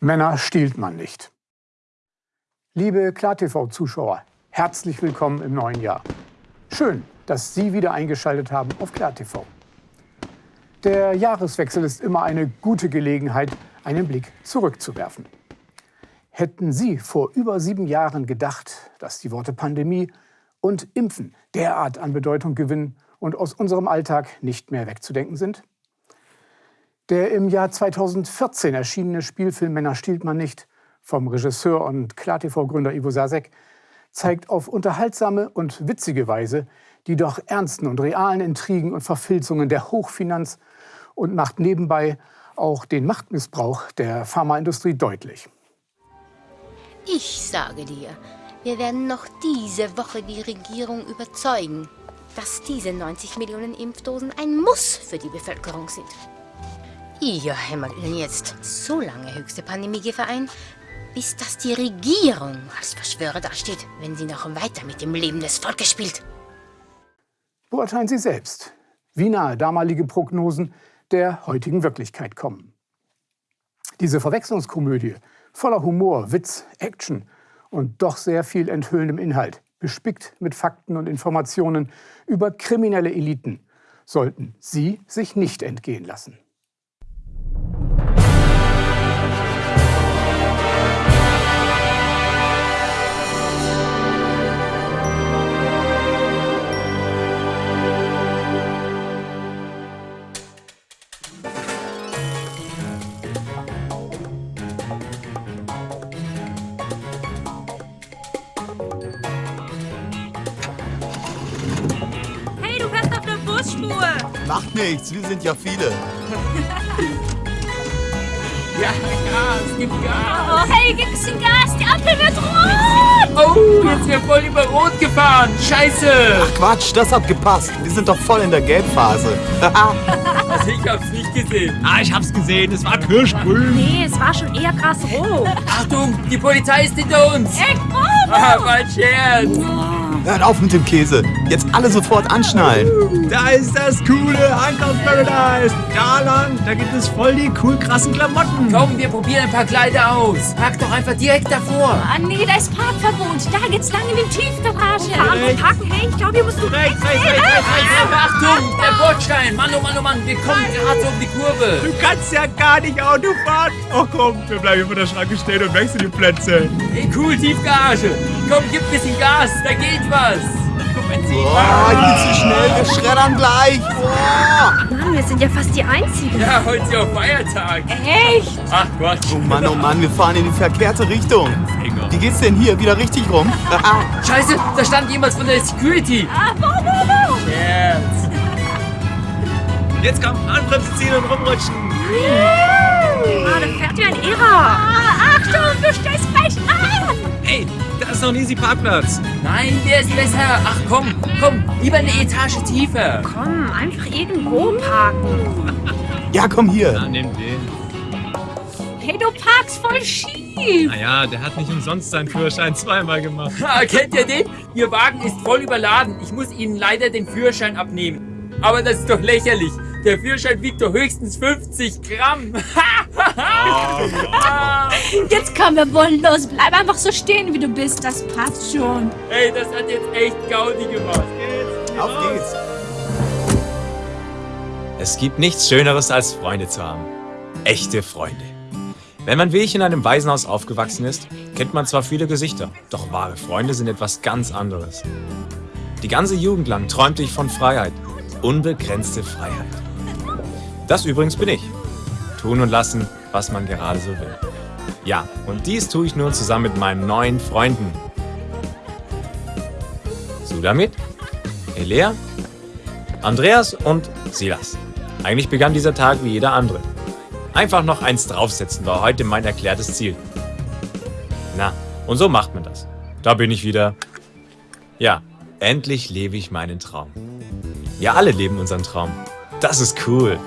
Männer stiehlt man nicht. Liebe KlarTV-Zuschauer, herzlich willkommen im neuen Jahr. Schön, dass Sie wieder eingeschaltet haben auf KlarTV. Der Jahreswechsel ist immer eine gute Gelegenheit, einen Blick zurückzuwerfen. Hätten Sie vor über sieben Jahren gedacht, dass die Worte Pandemie und Impfen derart an Bedeutung gewinnen und aus unserem Alltag nicht mehr wegzudenken sind? Der im Jahr 2014 erschienene Spielfilm Männer stiehlt man nicht vom Regisseur und KlarTV-Gründer Ivo Sasek zeigt auf unterhaltsame und witzige Weise die doch ernsten und realen Intrigen und Verfilzungen der Hochfinanz und macht nebenbei auch den Machtmissbrauch der Pharmaindustrie deutlich. Ich sage dir, wir werden noch diese Woche die Regierung überzeugen, dass diese 90 Millionen Impfdosen ein Muss für die Bevölkerung sind. Ihr hämmert Ihnen jetzt so lange höchste Pandemiegefahr ein, bis dass die Regierung als Verschwörer dasteht, wenn sie noch weiter mit dem Leben des Volkes spielt. Beurteilen Sie selbst, wie nahe damalige Prognosen der heutigen Wirklichkeit kommen. Diese Verwechslungskomödie voller Humor, Witz, Action und doch sehr viel enthüllendem Inhalt, bespickt mit Fakten und Informationen über kriminelle Eliten, sollten Sie sich nicht entgehen lassen. Busspur. Macht nichts, wir sind ja viele. Ja, Gas, gib Gas. Oh, hey, gib bisschen Gas. Die Ampel wird rot. Oh, jetzt wird voll über Rot gefahren. Scheiße. Ach Quatsch, das hat gepasst. Wir sind doch voll in der Gelbphase. Also ich hab's nicht gesehen. Ah, ich hab's gesehen, es war kirschgrün. Nee, es war schon eher krass rot. Achtung, die Polizei ist hinter uns. Echt, Bravo. Ah, mein Scherz. Hört auf mit dem Käse. Jetzt alle sofort anschnallen. Da ist das coole Ankauf Paradise. Da lang, da gibt es voll die cool krassen Klamotten. Komm, wir probieren ein paar Kleider aus. Park doch einfach direkt davor. Ah, nee, da ist Parkverbot. Da geht's lang in die Tiefgarage. Parken. Hey, ich glaube, hier musst du rechts. rechts, rechts, rechts, Ah, Achtung, der Bordstein. Mann, oh Mann, oh Mann, wir kommen gerade um die Kurve. Du kannst ja gar nicht Auto fahren. Oh komm, wir bleiben hier vor der Schranke stehen und wechseln die Plätze. Hey, cool, Tiefgarage. Komm, gib ein bisschen Gas, da geht was. Guck, Benzin. Boah, nicht zu schnell, wir schreddern gleich. Boah. Mann, wir sind ja fast die Einzigen. Ja, heute ist ja auch Feiertag. Echt? Ach Gott. Oh Mann, oh Mann, wir fahren in die verkehrte Richtung. Wie geht's denn hier? Wieder richtig rum? Scheiße, da stand jemand von der Security. Ah, wo, wo, wo? Scherz. Jetzt komm, Anbremse ziehen und rumrutschen. Ah, da fährt wie ein Irrer. Ah, Achtung, du stellst falsch an. Ey, ist noch ein easy Parkplatz. Nein, der ist besser. Ach komm, komm, lieber eine Etage tiefer. Komm, einfach irgendwo parken. Ja, komm hier. Ja, nimm den. Hey, du parkst voll schief. Naja, der hat nicht umsonst seinen Führerschein zweimal gemacht. Ha, kennt ihr den? Ihr Wagen ist voll überladen. Ich muss Ihnen leider den Führerschein abnehmen. Aber das ist doch lächerlich. Der Führerschein wiegt doch höchstens 50 Gramm. Jetzt kommen wir wollen los. Bleib einfach so stehen, wie du bist. Das passt schon. Ey, das hat jetzt echt Gaudi gemacht. Auf geht's. Es gibt nichts Schöneres als Freunde zu haben. Echte Freunde. Wenn man wie ich in einem Waisenhaus aufgewachsen ist, kennt man zwar viele Gesichter, doch wahre Freunde sind etwas ganz anderes. Die ganze Jugend lang träumte ich von Freiheit. Unbegrenzte Freiheit. Das übrigens bin ich. Tun und lassen, was man gerade so will. Ja, und dies tue ich nun zusammen mit meinen neuen Freunden. Sudamit, Elea, Andreas und Silas. Eigentlich begann dieser Tag wie jeder andere. Einfach noch eins draufsetzen war heute mein erklärtes Ziel. Na, und so macht man das. Da bin ich wieder. Ja, endlich lebe ich meinen Traum. Wir alle leben unseren Traum. Das ist cool.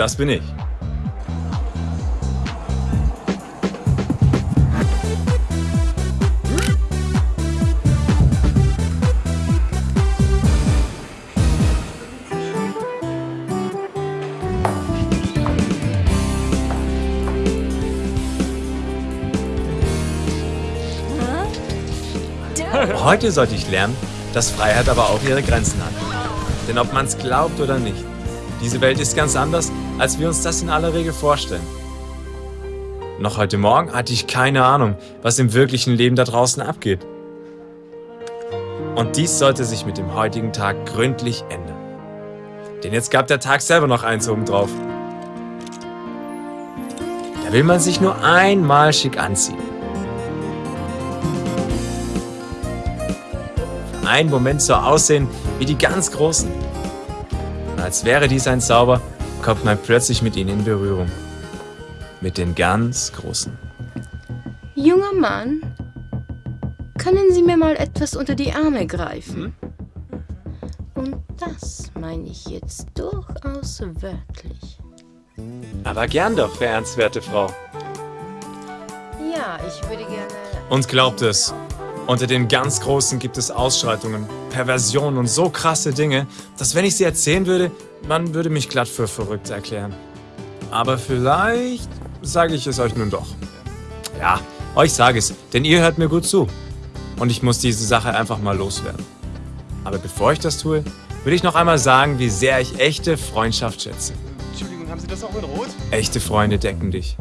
Das bin ich. Heute sollte ich lernen, dass Freiheit aber auch ihre Grenzen hat. Denn ob man es glaubt oder nicht, diese Welt ist ganz anders, als wir uns das in aller Regel vorstellen. Noch heute Morgen hatte ich keine Ahnung, was im wirklichen Leben da draußen abgeht. Und dies sollte sich mit dem heutigen Tag gründlich ändern. Denn jetzt gab der Tag selber noch eins obendrauf. Da will man sich nur einmal schick anziehen. Für einen Moment so aussehen wie die ganz Großen. Als wäre dies ein Zauber, kommt man plötzlich mit ihnen in Berührung. Mit den ganz Großen. Junger Mann, können Sie mir mal etwas unter die Arme greifen? Und das meine ich jetzt durchaus wörtlich. Aber gern doch, verehrenswerte Frau. Ja, ich würde gerne. Und glaubt es, unter den ganz Großen gibt es Ausschreitungen, Perversionen und so krasse Dinge, dass wenn ich sie erzählen würde, man würde mich glatt für verrückt erklären. Aber vielleicht sage ich es euch nun doch. Ja, euch sage es, denn ihr hört mir gut zu. Und ich muss diese Sache einfach mal loswerden. Aber bevor ich das tue, will ich noch einmal sagen, wie sehr ich echte Freundschaft schätze. Entschuldigung, haben Sie das auch in Rot? Echte Freunde decken dich.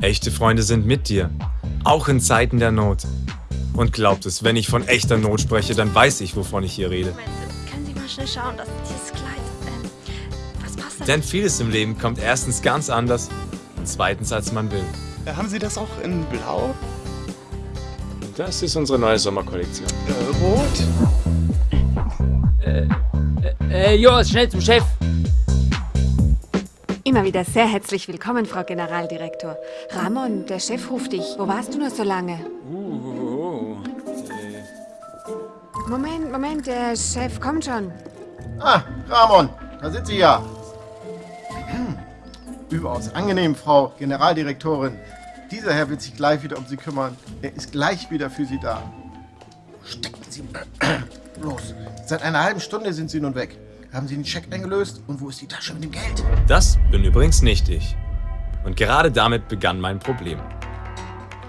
Echte Freunde sind mit dir. Auch in Zeiten der Not. Und glaubt es, wenn ich von echter Not spreche, dann weiß ich, wovon ich hier rede. Moment, können Sie mal schnell schauen, dass Denn vieles im Leben kommt erstens ganz anders und zweitens, als man will. Äh, haben Sie das auch in Blau? Das ist unsere neue Sommerkollektion. Äh, Rot? Äh, Joas, schnell zum Chef. Immer wieder sehr herzlich willkommen, Frau Generaldirektor. Ramon, der Chef ruft dich. Wo warst du nur so lange? Moment, Moment, der Chef kommt schon. Ah, Ramon, da sind Sie ja. Überaus angenehm, Frau Generaldirektorin. Dieser Herr wird sich gleich wieder um Sie kümmern. Er ist gleich wieder für Sie da. Stecken Sie los. Seit einer halben Stunde sind Sie nun weg. Haben Sie den Scheck eingelöst? Und wo ist die Tasche mit dem Geld? Das bin übrigens nicht ich. Und gerade damit begann mein Problem.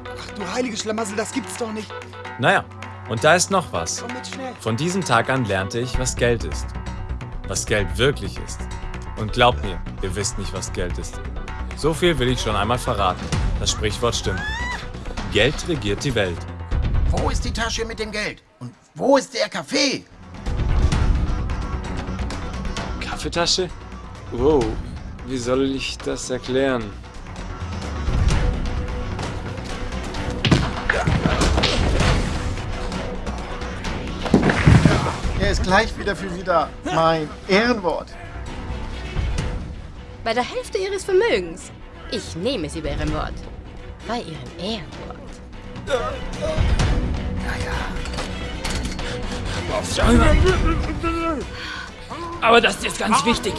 Ach du heilige Schlamassel, das gibt's doch nicht. Naja, und da ist noch was. Komm mit schnell. Von diesem Tag an lernte ich, was Geld ist. Was Geld wirklich ist. Und glaubt mir, ihr wisst nicht, was Geld ist. So viel will ich schon einmal verraten. Das Sprichwort stimmt. Geld regiert die Welt. Wo ist die Tasche mit dem Geld? Und wo ist der Kaffee? Kaffeetasche? Wow, wie soll ich das erklären? Er ist gleich wieder für Sie da. Mein Ehrenwort. Bei der Hälfte Ihres Vermögens. Ich nehme Sie bei Ihrem Wort. Bei Ihrem Ehrenwort. Aber das ist ganz wichtig.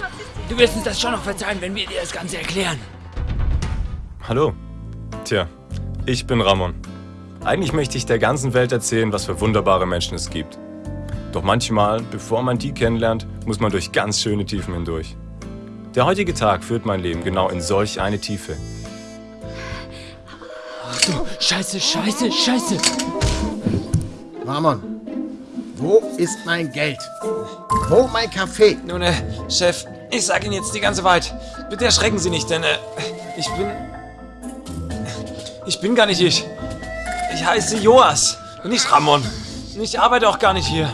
Du wirst uns das schon noch verzeihen, wenn wir dir das Ganze erklären. Hallo. Tja, ich bin Ramon. Eigentlich möchte ich der ganzen Welt erzählen, was für wunderbare Menschen es gibt. Doch manchmal, bevor man die kennenlernt, muss man durch ganz schöne Tiefen hindurch. Der heutige Tag führt mein Leben genau in solch eine Tiefe. Scheiße, scheiße, scheiße. Ramon, wo ist mein Geld? Wo mein Kaffee? Nun, äh, Chef, ich sage Ihnen jetzt die ganze Wahrheit. Bitte erschrecken Sie nicht, denn, äh, ich bin... Ich bin gar nicht ich. Ich heiße Joas und nicht Ramon. Und ich arbeite auch gar nicht hier.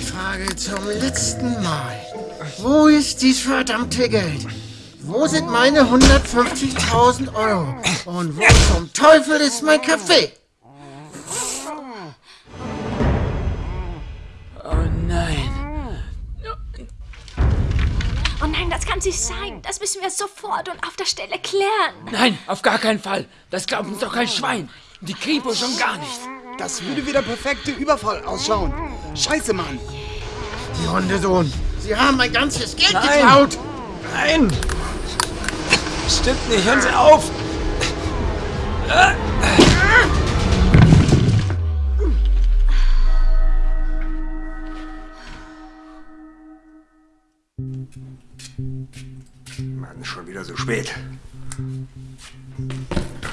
Ich frage zum letzten Mal. Wo ist dies verdammte Geld? Wo sind meine 150.000 Euro? Und wo zum Teufel ist mein Kaffee? Oh nein. Oh nein, das kann nicht sein. Das müssen wir sofort und auf der Stelle klären. Nein, auf gar keinen Fall. Das glaubt uns doch kein Schwein. Die Kripo schon gar nicht. Das würde wie der perfekte Überfall ausschauen. Scheiße, Mann. Die Hundesohn. Sie haben mein ganzes Geld Nein. geklaut! Nein! Stimmt nicht, hören Sie auf! Mann, schon wieder so spät.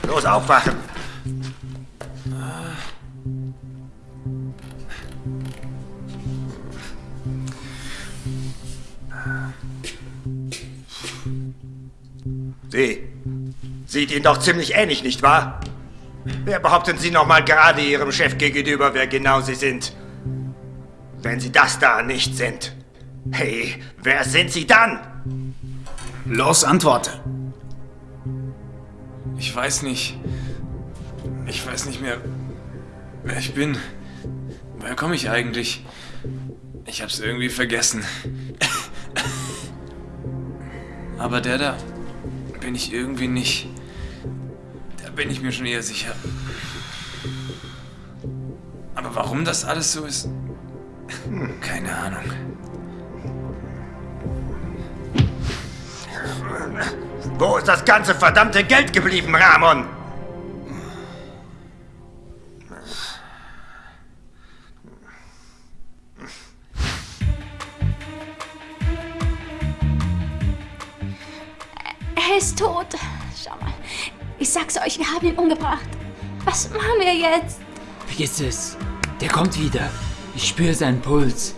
Los, aufwachen! Sie. Sieht Ihnen doch ziemlich ähnlich, nicht wahr? Wer behaupten Sie noch mal gerade Ihrem Chef gegenüber, wer genau Sie sind? Wenn Sie das da nicht sind. Hey, wer sind Sie dann? Los, antworte! Ich weiß nicht. Ich weiß nicht mehr, wer ich bin. Woher komme ich eigentlich? Ich hab's irgendwie vergessen. Aber der da bin ich irgendwie nicht. Da bin ich mir schon eher sicher. Aber warum das alles so ist? Keine Ahnung. Wo ist das ganze verdammte Geld geblieben, Ramon? Er ist tot. Schau mal. Ich sag's euch, wir haben ihn umgebracht. Was machen wir jetzt? Vergiss es. Der kommt wieder. Ich spüre seinen Puls.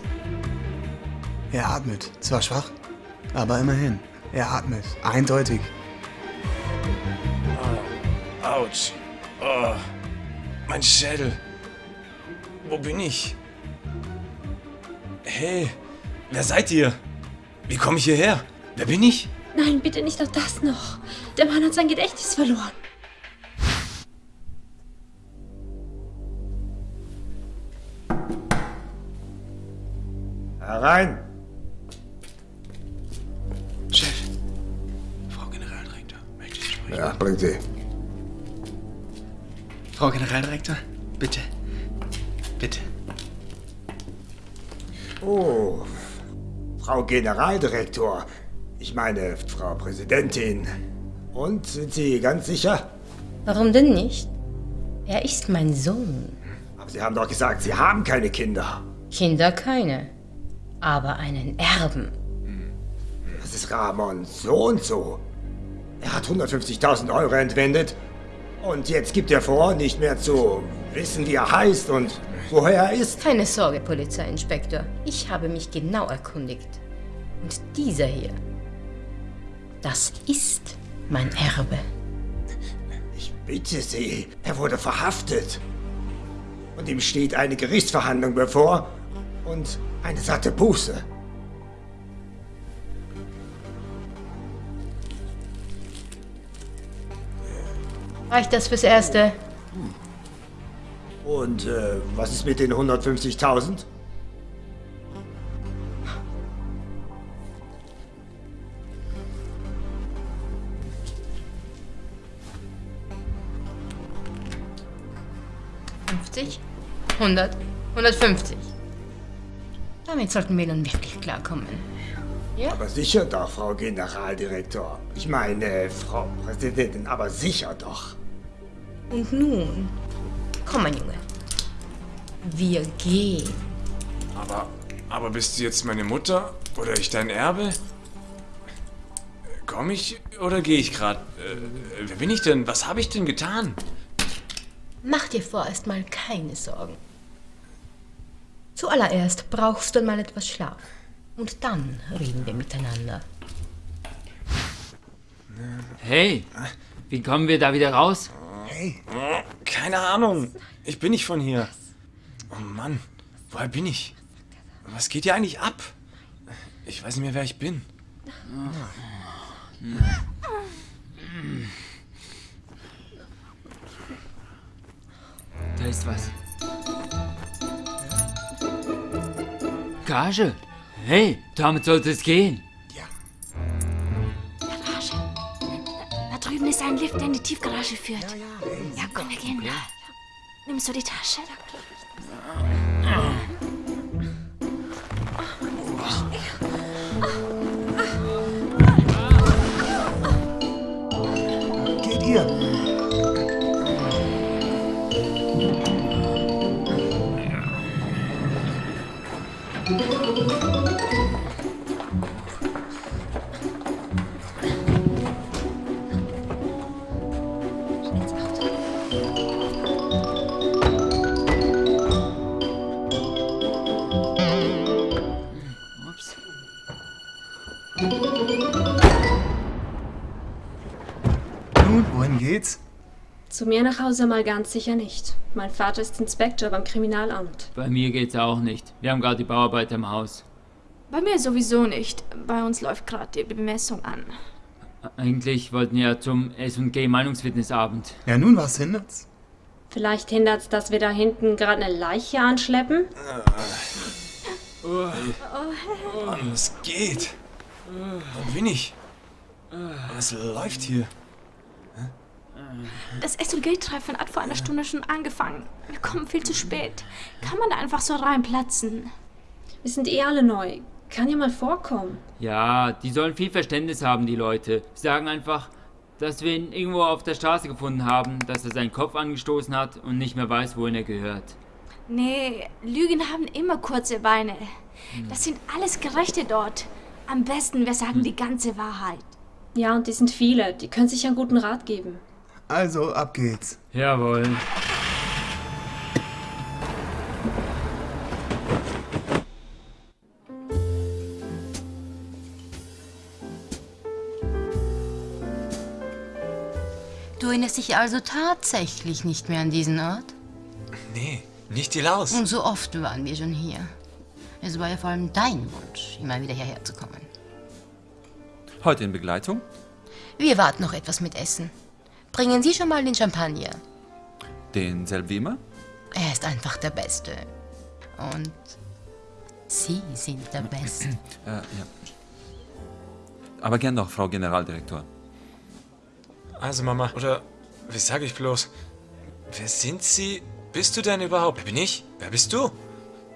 Er atmet. Zwar schwach, aber immerhin. Er atmet. Eindeutig. Autsch. Oh, mein Schädel. Wo bin ich? Hey, wer seid ihr? Wie komme ich hierher? Wer bin ich? Nein, bitte nicht auch das noch. Der Mann hat sein Gedächtnis verloren. Herein! Chef. Frau Generaldirektor, möchte ich sprechen? Ja, bring sie. Frau Generaldirektor, bitte. Bitte. Oh, Frau Generaldirektor. Ich meine, Frau Präsidentin. Und sind Sie ganz sicher? Warum denn nicht? Er ist mein Sohn. Aber Sie haben doch gesagt, Sie haben keine Kinder. Kinder keine, aber einen Erben. Das ist Ramon so und so. Er hat 150.000 Euro entwendet. Und jetzt gibt er vor, nicht mehr zu wissen, wie er heißt und woher er ist. Keine Sorge, Polizeiinspektor. Ich habe mich genau erkundigt. Und dieser hier, das ist mein Erbe. Ich bitte Sie, er wurde verhaftet. Und ihm steht eine Gerichtsverhandlung bevor und eine satte Buße. Reicht das fürs Erste? Und äh, was ist mit den 150.000? Fünfzig? 100? 150? Damit sollten wir nun wirklich klarkommen. Aber sicher doch, Frau Generaldirektor. Ich meine, Frau Präsidentin, aber sicher doch. Und nun, komm, mein Junge. Wir gehen. Aber, aber bist du jetzt meine Mutter? Oder ich dein Erbe? Komm ich oder gehe ich gerade? Äh, wer bin ich denn? Was habe ich denn getan? Mach dir vorerst mal keine Sorgen. Zuallererst brauchst du mal etwas Schlaf. Und dann reden wir miteinander. Hey, wie kommen wir da wieder raus? Hey. Keine Ahnung. Ich bin nicht von hier. Oh Mann, woher bin ich? Was geht hier eigentlich ab? Ich weiß nicht mehr, wer ich bin. Da ist was. Gage? Hey, damit sollte es gehen. Garage. Da drüben ist ein Lift, der in die Tiefgarage führt. Ja, ja. Ja, komm, wir gehen da. Nimmst du die Tasche? Ups. Wohin geht's? Zu mir nach Hause mal ganz sicher nicht. Mein Vater ist Inspektor beim Kriminalamt. Bei mir geht's auch nicht. Wir haben gerade die Bauarbeiter im Haus. Bei mir sowieso nicht. Bei uns läuft gerade die Bemessung an. Eigentlich wollten wir ja zum S&G Meinungsfitnessabend. Ja, nun, was hindert's? Vielleicht hindert's, dass wir da hinten gerade eine Leiche anschleppen? Mann, es geht. Wann bin ich? Es läuft hier. Das SLG-Treffen hat vor einer Stunde schon angefangen. Wir kommen viel zu spät. Kann man da einfach so reinplatzen? Wir sind eh alle neu. Kann ja mal vorkommen. Ja, die sollen viel Verständnis haben, die Leute. Sie sagen einfach, dass wir ihn irgendwo auf der Straße gefunden haben, dass er seinen Kopf angestoßen hat und nicht mehr weiß, wohin er gehört. Nee, Lügen haben immer kurze Beine. Das sind alles Gerechte dort. Am besten, wir sagen die ganze Wahrheit. Ja, und die sind viele. Die können sich einen guten Rat geben. Also, ab geht's. Jawohl. Du erinnerst dich also tatsächlich nicht mehr an diesen Ort? Nee, nicht die Laus. Und so oft waren wir schon hier. Es war ja vor allem dein Wunsch, immer wieder hierher zu kommen. Heute in Begleitung? Wir warten noch etwas mit Essen. Bringen Sie schon mal den Champagner. Den Selvemer? Er ist einfach der Beste. Und Sie sind der Beste. Äh, ja. Aber gern doch, Frau Generaldirektor. Also Mama, oder wie sage ich bloß? Wer sind Sie? Bist du denn überhaupt? Wer bin ich? Wer bist du?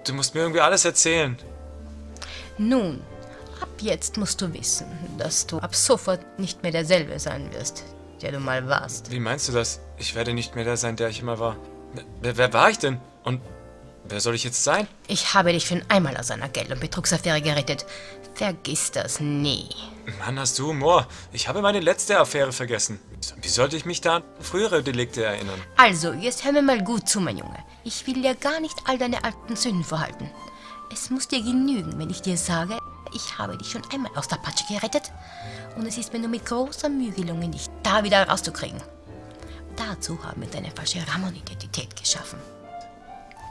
Du musst mir irgendwie alles erzählen. Nun, ab jetzt musst du wissen, dass du ab sofort nicht mehr derselbe sein wirst, der du mal warst. Wie meinst du das? Ich werde nicht mehr der sein, der ich immer war. Wer, wer war ich denn? Und wer soll ich jetzt sein? Ich habe dich schon einmal aus einer Geld- und Betrugsaffäre gerettet. Vergiss das nie. Mann, hast du Humor. Ich habe meine letzte Affäre vergessen. Wie sollte ich mich da an frühere Delikte erinnern? Also, jetzt hör mir mal gut zu, mein Junge. Ich will dir gar nicht all deine alten Sünden vorhalten. Es muss dir genügen, wenn ich dir sage, ich habe dich schon einmal aus der Patsche gerettet und es ist mir nur mit großer Mühe gelungen, dich da wieder rauszukriegen. Dazu haben wir deine falsche Ramon-Identität geschaffen.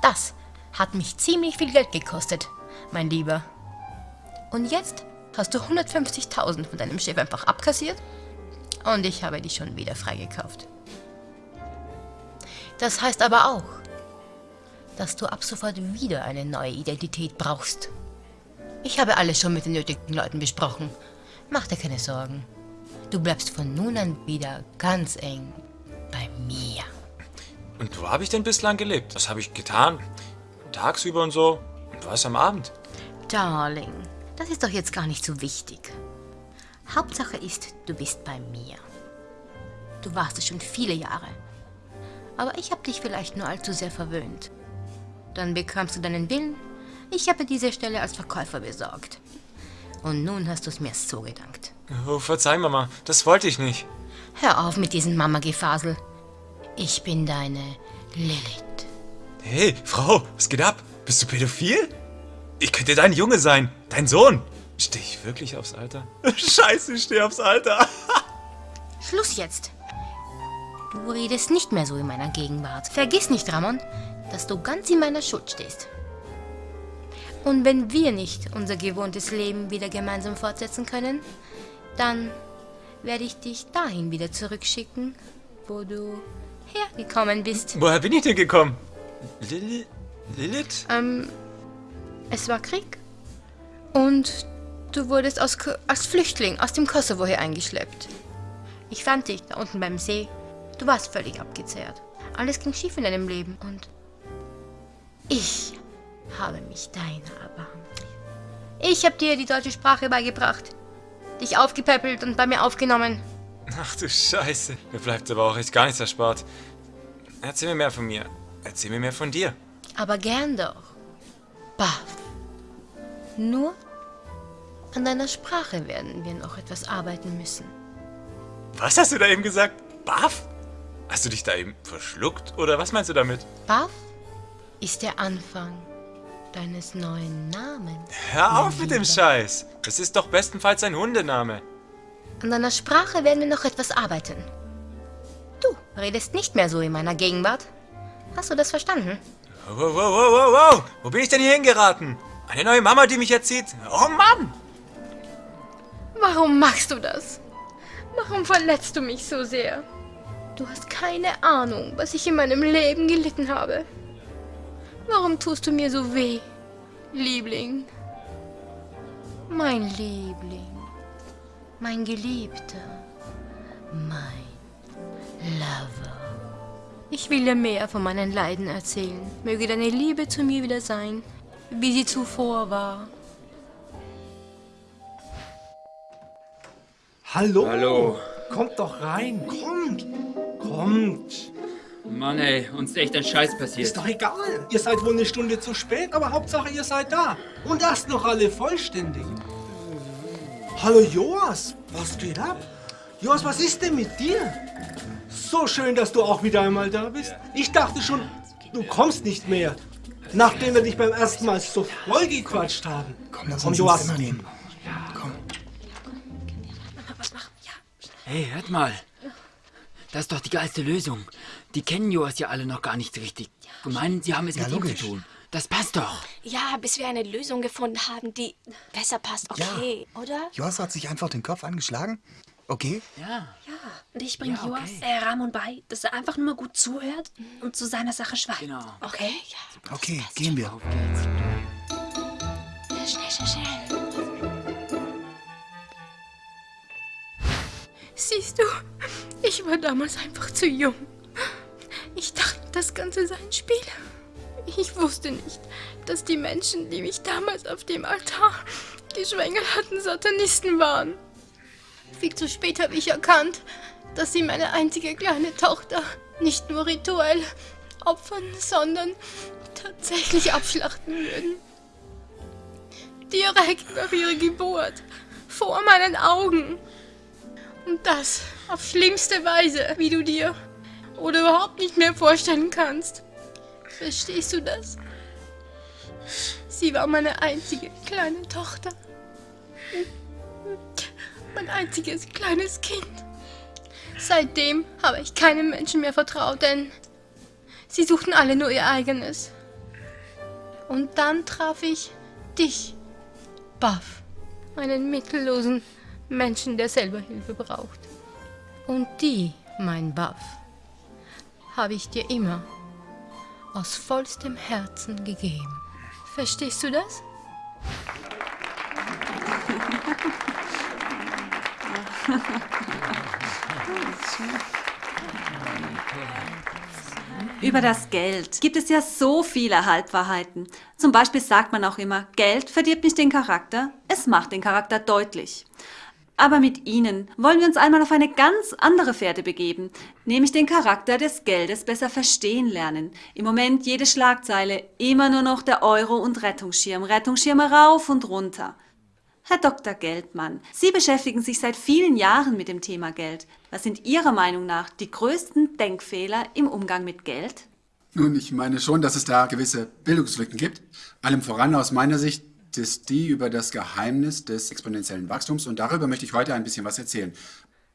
Das hat mich ziemlich viel Geld gekostet, mein Lieber. Und jetzt hast du 150.000 von deinem Chef einfach abkassiert und ich habe dich schon wieder freigekauft. Das heißt aber auch, dass du ab sofort wieder eine neue Identität brauchst. Ich habe alles schon mit den nötigen Leuten besprochen. Mach dir keine Sorgen. Du bleibst von nun an wieder ganz eng bei mir. Und wo habe ich denn bislang gelebt? Was habe ich getan? Tagsüber und so? Und was am Abend? Darling, das ist doch jetzt gar nicht so wichtig. Hauptsache ist, du bist bei mir. Du warst es schon viele Jahre. Aber ich habe dich vielleicht nur allzu sehr verwöhnt. Dann bekamst du deinen Willen. Ich habe diese Stelle als Verkäufer besorgt. Und nun hast du es mir so gedankt. Oh, verzeih, Mama. Das wollte ich nicht. Hör auf mit diesem Mama-Gefasel. Ich bin deine Lilith. Hey, Frau, was geht ab? Bist du pädophil? Ich könnte dein Junge sein. Dein Sohn. Stehe ich wirklich aufs Alter? Scheiße, ich stehe aufs Alter. Schluss jetzt. Du redest nicht mehr so in meiner Gegenwart. Vergiss nicht, Ramon, dass du ganz in meiner Schuld stehst. Und wenn wir nicht unser gewohntes Leben wieder gemeinsam fortsetzen können, dann werde ich dich dahin wieder zurückschicken, wo du hergekommen bist. Woher bin ich denn gekommen? Lil Lilith? Ähm, es war Krieg. Und du wurdest aus, als Flüchtling aus dem Kosovo hier eingeschleppt. Ich fand dich da unten beim See. Du warst völlig abgezehrt. Alles ging schief in deinem Leben und ich habe mich deiner erbarmt. Ich habe dir die deutsche Sprache beigebracht, dich aufgepäppelt und bei mir aufgenommen. Ach du Scheiße. Mir bleibt aber auch echt gar nichts erspart. Erzähl mir mehr von mir. Erzähl mir mehr von dir. Aber gern doch. Baff. Nur an deiner Sprache werden wir noch etwas arbeiten müssen. Was hast du da eben gesagt? Baff? Hast du dich da eben verschluckt? Oder was meinst du damit? Baff ist der Anfang deines neuen Namens. Hör auf mit dem Scheiß. Das ist doch bestenfalls ein Hundename. An deiner Sprache werden wir noch etwas arbeiten. Du redest nicht mehr so in meiner Gegenwart. Hast du das verstanden? Wow, wow, wow, wow, wow. Wo bin ich denn hier hingeraten? Eine neue Mama, die mich erzieht? Oh Mann! Warum machst du das? Warum verletzt du mich so sehr? Du hast keine Ahnung, was ich in meinem Leben gelitten habe. Warum tust du mir so weh, Liebling? Mein Liebling, mein Geliebter, mein Lover. Ich will dir mehr von meinen Leiden erzählen. Möge deine Liebe zu mir wieder sein, wie sie zuvor war. Hallo. Hallo. Kommt doch rein. Kommt. Kommt. Mann ey, uns ist echt ein Scheiß passiert. Ist doch egal. Ihr seid wohl eine Stunde zu spät, aber Hauptsache ihr seid da. Und erst noch alle vollständig. Hallo Joas, was geht ab? Joas, was ist denn mit dir? So schön, dass du auch wieder einmal da bist. Ich dachte schon, du kommst nicht mehr. Nachdem wir dich beim ersten Mal so voll gequatscht haben. Komm, lass Komm uns Joas. Zimmer gehen. Hey, hört mal. Das ist doch die geilste Lösung. Die kennen Joas ja alle noch gar nicht richtig. Und meinen, sie haben es Ja, mit ihm logisch. zu tun. Das passt doch. Ja, bis wir eine Lösung gefunden haben, die besser passt, okay, oder? Joas hat sich einfach den Kopf angeschlagen. Okay? Ja. Ja, und ich bringe Ja, okay. Joas, äh, Ramon bei, dass er einfach nur mal gut zuhört und zu seiner Sache schweigt. Genau. Okay? Okay, gehen wir. Auf geht's. Ja, schnell, schnell, schnell. Siehst du, ich war damals einfach zu jung. Ich dachte, das Ganze sei ein Spiel. Ich wusste nicht, dass die Menschen, die mich damals auf dem Altar geschwängert hatten, Satanisten waren. Viel zu spät habe ich erkannt, dass sie meine einzige kleine Tochter nicht nur rituell opfern, sondern tatsächlich abschlachten würden. Direkt nach ihrer Geburt, vor meinen Augen. Und das auf schlimmste Weise, wie du dir oder überhaupt nicht mehr vorstellen kannst. Verstehst du das? Sie war meine einzige kleine Tochter. Mein einziges kleines Kind. Seitdem habe ich keinem Menschen mehr vertraut, denn sie suchten alle nur ihr eigenes. Und dann traf ich dich, Buff, einen mittellosen Menschen, der selber Hilfe braucht. Und die, mein Buff, habe ich dir immer aus vollstem Herzen gegeben. Verstehst du das? Über das Geld gibt es ja so viele Halbwahrheiten. Zum Beispiel sagt man auch immer, Geld verdirbt nicht den Charakter, es macht den Charakter deutlich. Aber mit Ihnen wollen wir uns einmal auf eine ganz andere Fährte begeben, nämlich den Charakter des Geldes besser verstehen lernen. Im Moment jede Schlagzeile, immer nur noch der Euro und Rettungsschirm, Rettungsschirme rauf und runter. Herr Dr. Geldmann, Sie beschäftigen sich seit vielen Jahren mit dem Thema Geld. Was sind Ihrer Meinung nach die größten Denkfehler im Umgang mit Geld? Nun, ich meine schon, dass es da gewisse Bildungslücken gibt. Allem voran aus meiner Sicht ist die über das Geheimnis des exponentiellen Wachstums und darüber möchte ich heute ein bisschen was erzählen.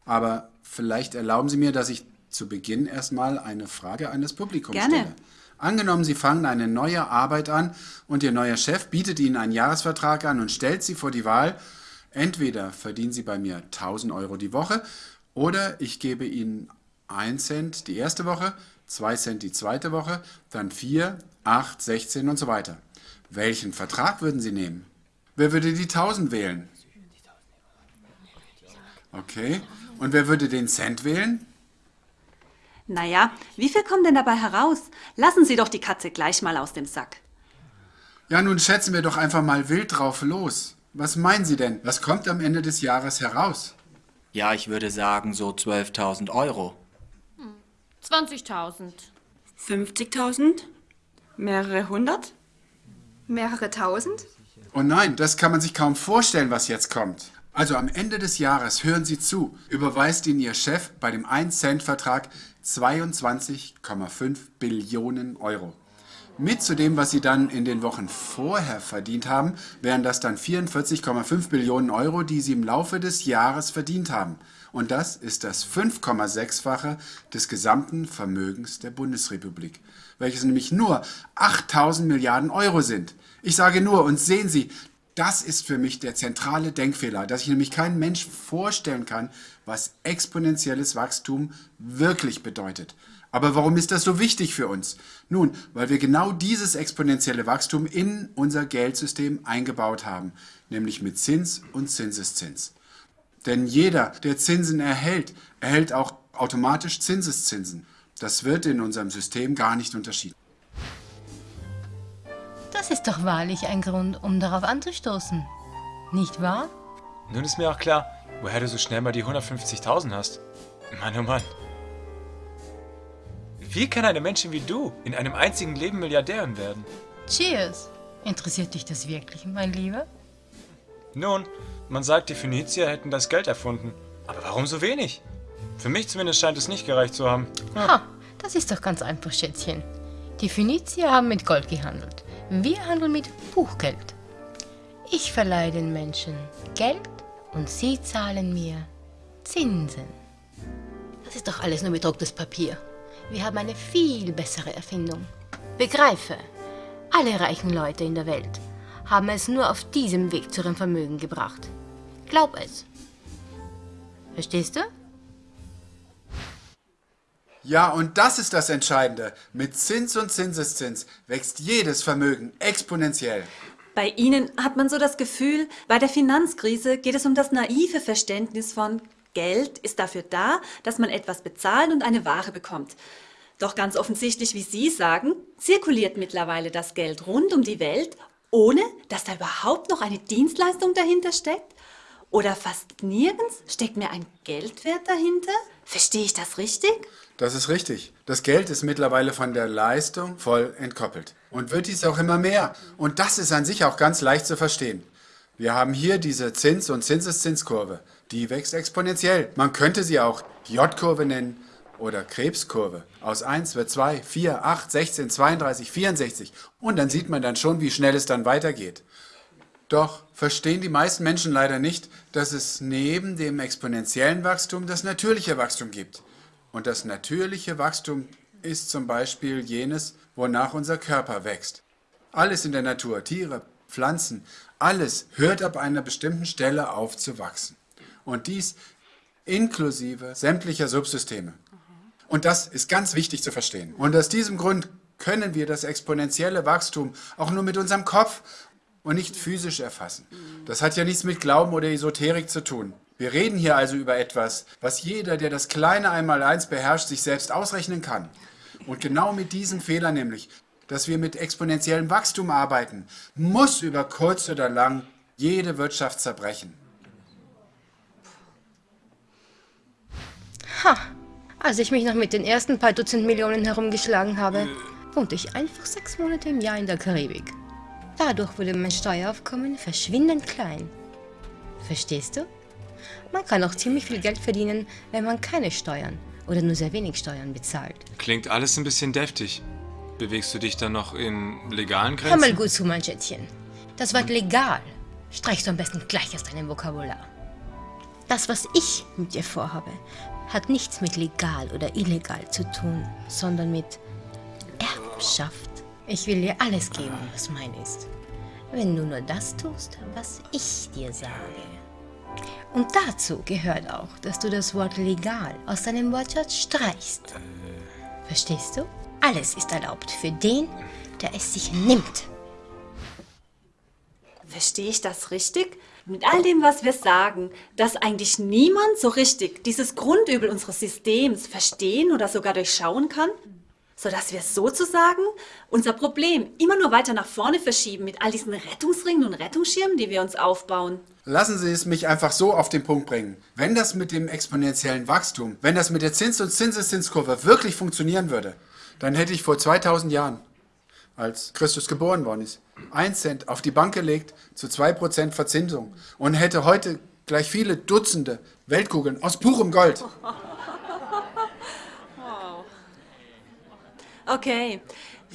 Aber vielleicht erlauben Sie mir, dass ich zu Beginn erstmal eine Frage an das Publikum Gerne. stelle. Angenommen, Sie fangen eine neue Arbeit an und Ihr neuer Chef bietet Ihnen einen Jahresvertrag an und stellt Sie vor die Wahl, entweder verdienen Sie bei mir 1000 Euro die Woche oder ich gebe Ihnen 1 Cent die erste Woche, 2 Cent die zweite Woche, dann 4, 8, 16 und so weiter. Welchen Vertrag würden Sie nehmen? Wer würde die 1000 wählen? Okay. Und wer würde den Cent wählen? Naja, wie viel kommt denn dabei heraus? Lassen Sie doch die Katze gleich mal aus dem Sack. Ja, nun schätzen wir doch einfach mal wild drauf los. Was meinen Sie denn? Was kommt am Ende des Jahres heraus? Ja, ich würde sagen so 12.000 Euro. 20.000. 50.000? Mehrere hundert? Mehrere tausend? Oh nein, das kann man sich kaum vorstellen, was jetzt kommt. Also am Ende des Jahres, hören Sie zu, überweist Ihnen Ihr Chef bei dem 1-Cent-Vertrag 22,5 Billionen Euro. Mit zu dem, was Sie dann in den Wochen vorher verdient haben, wären das dann 44,5 Billionen Euro, die Sie im Laufe des Jahres verdient haben. Und das ist das 5,6-fache des gesamten Vermögens der Bundesrepublik, welches nämlich nur 8000 Milliarden Euro sind. Ich sage nur, und sehen Sie, das ist für mich der zentrale Denkfehler, dass sich nämlich kein Mensch vorstellen kann, was exponentielles Wachstum wirklich bedeutet. Aber warum ist das so wichtig für uns? Nun, weil wir genau dieses exponentielle Wachstum in unser Geldsystem eingebaut haben, nämlich mit Zins und Zinseszins. Denn jeder, der Zinsen erhält, erhält auch automatisch Zinseszinsen. Das wird in unserem System gar nicht unterschieden. Das ist doch wahrlich ein Grund, um darauf anzustoßen. Nicht wahr? Nun ist mir auch klar, woher du so schnell mal die 150.000 hast. Mann, oh Mann. Wie kann eine Menschen wie du in einem einzigen Leben Milliardärin werden? Cheers. Interessiert dich das wirklich, mein Lieber? Nun, man sagt, die Phönizier hätten das Geld erfunden. Aber warum so wenig? Für mich zumindest scheint es nicht gereicht zu haben. Ha, das ist doch ganz einfach, Schätzchen. Die Phönizier haben mit Gold gehandelt. Wir handeln mit Buchgeld. Ich verleihe den Menschen Geld und sie zahlen mir Zinsen. Das ist doch alles nur bedrucktes Papier. Wir haben eine viel bessere Erfindung. Begreife, alle reichen Leute in der Welt haben es nur auf diesem Weg zu ihrem Vermögen gebracht. Glaub es. Verstehst du? Ja, und das ist das Entscheidende. Mit Zins und Zinseszins wächst jedes Vermögen exponentiell. Bei Ihnen hat man so das Gefühl, bei der Finanzkrise geht es um das naive Verständnis von Geld ist dafür da, dass man etwas bezahlt und eine Ware bekommt. Doch ganz offensichtlich, wie Sie sagen, zirkuliert mittlerweile das Geld rund um die Welt, ohne dass da überhaupt noch eine Dienstleistung dahinter steckt. Oder fast nirgends steckt mir ein Geldwert dahinter. Verstehe ich das richtig? Das ist richtig. Das Geld ist mittlerweile von der Leistung voll entkoppelt. Und wird dies auch immer mehr. Und das ist an sich auch ganz leicht zu verstehen. Wir haben hier diese Zins- und Zinseszinskurve. Die wächst exponentiell. Man könnte sie auch J-Kurve nennen oder Krebskurve. Aus 1 wird 2, 4, 8, 16, 32, 64. Und dann sieht man dann schon, wie schnell es dann weitergeht. Doch verstehen die meisten Menschen leider nicht, dass es neben dem exponentiellen Wachstum das natürliche Wachstum gibt. Und das natürliche Wachstum ist zum Beispiel jenes, wonach unser Körper wächst. Alles in der Natur, Tiere, Pflanzen, alles hört ab einer bestimmten Stelle auf zu wachsen. Und dies inklusive sämtlicher Subsysteme. Und das ist ganz wichtig zu verstehen. Und aus diesem Grund können wir das exponentielle Wachstum auch nur mit unserem Kopf und nicht physisch erfassen. Das hat ja nichts mit Glauben oder Esoterik zu tun. Wir reden hier also über etwas, was jeder, der das kleine Einmaleins beherrscht, sich selbst ausrechnen kann. Und genau mit diesem Fehler nämlich, dass wir mit exponentiellem Wachstum arbeiten, muss über kurz oder lang jede Wirtschaft zerbrechen. Ha, als ich mich noch mit den ersten paar Dutzend Millionen herumgeschlagen habe, wohnte ich einfach sechs Monate im Jahr in der Karibik. Dadurch wurde mein Steueraufkommen verschwindend klein. Verstehst du? Man kann auch ziemlich viel Geld verdienen, wenn man keine Steuern oder nur sehr wenig Steuern bezahlt. Klingt alles ein bisschen deftig. Bewegst du dich dann noch in legalen Grenzen? Hör mal gut zu, mein Schätzchen. Das Wort legal streichst du am besten gleich aus deinem Vokabular. Das, was ich mit dir vorhabe, hat nichts mit legal oder illegal zu tun, sondern mit Erbschaft. Ich will dir alles geben, was mein ist. Wenn du nur das tust, was ich dir sage. Und dazu gehört auch, dass du das Wort legal aus deinem Wortschatz streichst. Verstehst du? Alles ist erlaubt für den, der es sich nimmt. Verstehe ich das richtig? Mit all dem, was wir sagen, dass eigentlich niemand so richtig dieses Grundübel unseres Systems verstehen oder sogar durchschauen kann? Sodass wir sozusagen unser Problem immer nur weiter nach vorne verschieben mit all diesen Rettungsringen und Rettungsschirmen, die wir uns aufbauen. Lassen Sie es mich einfach so auf den Punkt bringen. Wenn das mit dem exponentiellen Wachstum, wenn das mit der Zins- und Zinseszinskurve wirklich funktionieren würde, dann hätte ich vor 2000 Jahren, als Christus geboren worden ist, 1 Cent auf die Bank gelegt zu 2% Verzinsung und hätte heute gleich viele Dutzende Weltkugeln aus purem Gold. Okay.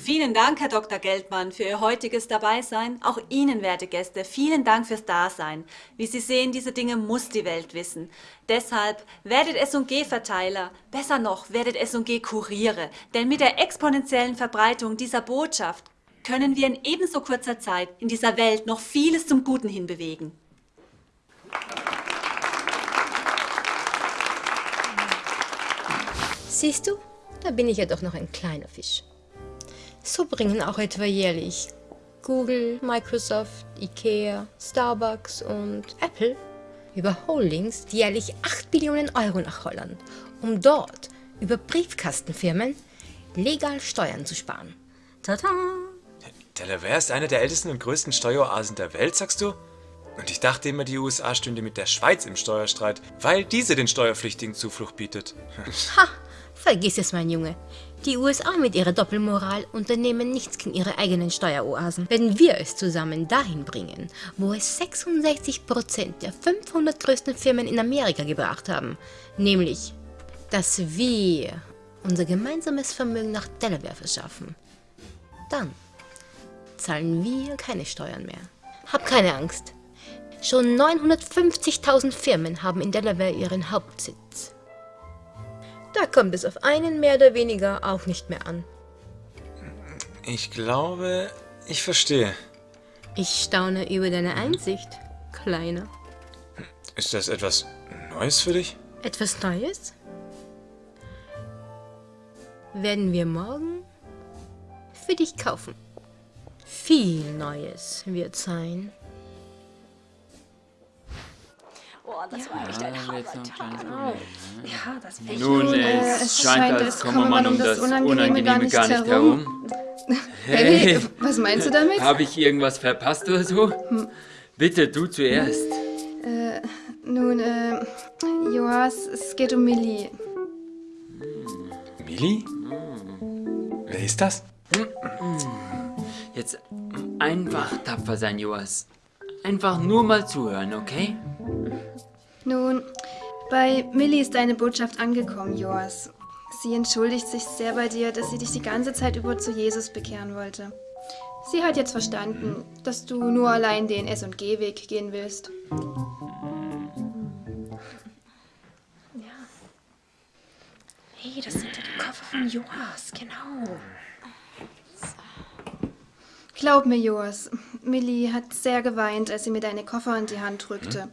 Vielen Dank, Herr Dr. Geldmann, für Ihr heutiges Dabeisein. Auch Ihnen, werte Gäste, vielen Dank fürs Dasein. Wie Sie sehen, diese Dinge muss die Welt wissen. Deshalb werdet S&G-Verteiler, besser noch, werdet S&G-Kuriere. Denn mit der exponentiellen Verbreitung dieser Botschaft können wir in ebenso kurzer Zeit in dieser Welt noch vieles zum Guten hinbewegen. Siehst du, da bin ich ja doch noch ein kleiner Fisch. So bringen auch etwa jährlich Google, Microsoft, Ikea, Starbucks und Apple über Holdings jährlich 8 Billionen Euro nach Holland, um dort über Briefkastenfirmen legal Steuern zu sparen. Tada! Delaware ist eine der ältesten und größten Steueroasen der Welt, sagst du? Und ich dachte immer, die USA stünde mit der Schweiz im Steuerstreit, weil diese den Steuerpflichtigen Zuflucht bietet. Ha! Vergiss es, mein Junge. Die USA mit ihrer Doppelmoral unternehmen nichts gegen ihre eigenen Steueroasen. Wenn wir es zusammen dahin bringen, wo es 66% der 500 größten Firmen in Amerika gebracht haben, nämlich, dass wir unser gemeinsames Vermögen nach Delaware verschaffen, dann zahlen wir keine Steuern mehr. Hab keine Angst. Schon 950.000 Firmen haben in Delaware ihren Hauptsitz. Da kommt es auf einen mehr oder weniger auch nicht mehr an. Ich glaube, ich verstehe. Ich staune über deine Einsicht, Kleiner. Ist das etwas Neues für dich? Etwas Neues? Werden wir morgen für dich kaufen. Viel Neues wird sein. Boah, das war echt ein Hammer. Ja, das war Nun, es, es scheint, als komme man um das Unangenehme gar nicht, gar nicht herum. Hey, was meinst du damit? Habe ich irgendwas verpasst oder so? Hm. Bitte, du zuerst. Äh, nun, äh, Joas, es geht um Millie. Millie? Wer ist das? Jetzt einfach tapfer sein, Joas. Einfach nur mal zuhören, okay? Nun, bei Millie ist deine Botschaft angekommen, Joas. Sie entschuldigt sich sehr bei dir, dass sie dich die ganze Zeit über zu Jesus bekehren wollte. Sie hat jetzt verstanden, dass du nur allein den S&G-Weg gehen willst. Hey, das sind ja die Koffer von Joas, genau. Glaub mir, Joas, Millie hat sehr geweint, als sie mir deine Koffer in die Hand drückte.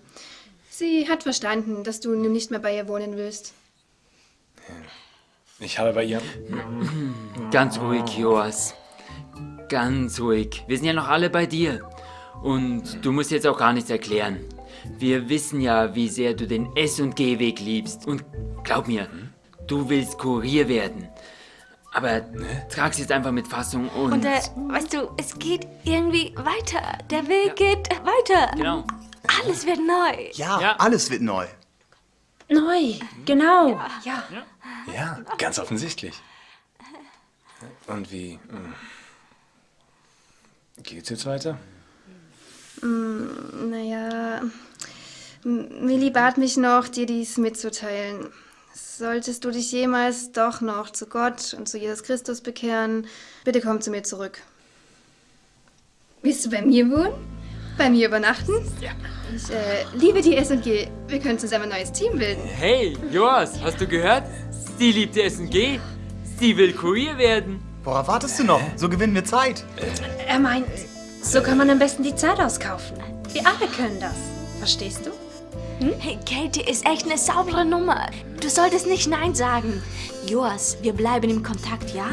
Sie hat verstanden, dass du nun nicht mehr bei ihr wohnen willst. Ich habe bei ihr. Ganz ruhig, Joas. Ganz ruhig. Wir sind ja noch alle bei dir. Und du musst jetzt auch gar nichts erklären. Wir wissen ja, wie sehr du den S&G-Weg liebst. Und glaub mir, du willst Kurier werden. Aber trag's jetzt einfach mit Fassung und... Und äh, weißt du, es geht irgendwie weiter. Der Weg geht weiter. Genau. Alles wird neu. Ja, alles wird neu. Neu, genau. Ja. Ja, ganz offensichtlich. Und wie hm, geht's jetzt weiter? Mm, naja, Millie bat mich noch, dir dies mitzuteilen. Solltest du dich jemals doch noch zu Gott und zu Jesus Christus bekehren, bitte komm zu mir zurück. Willst du bei mir wohnen? Bei mir übernachten? Ja. Ich äh, liebe die S&G. Wir können zusammen ein neues Team bilden. Hey, Joas, hast du gehört? Sie liebt SNG. Sie will Kurier werden. Worauf wartest du noch? So gewinnen wir Zeit. Er meint, so kann man am besten die Zeit auskaufen. Wir alle können das. Verstehst du? Hey, Katie ist echt eine saubere Nummer. Du solltest nicht Nein sagen. Joas, wir bleiben im Kontakt, ja?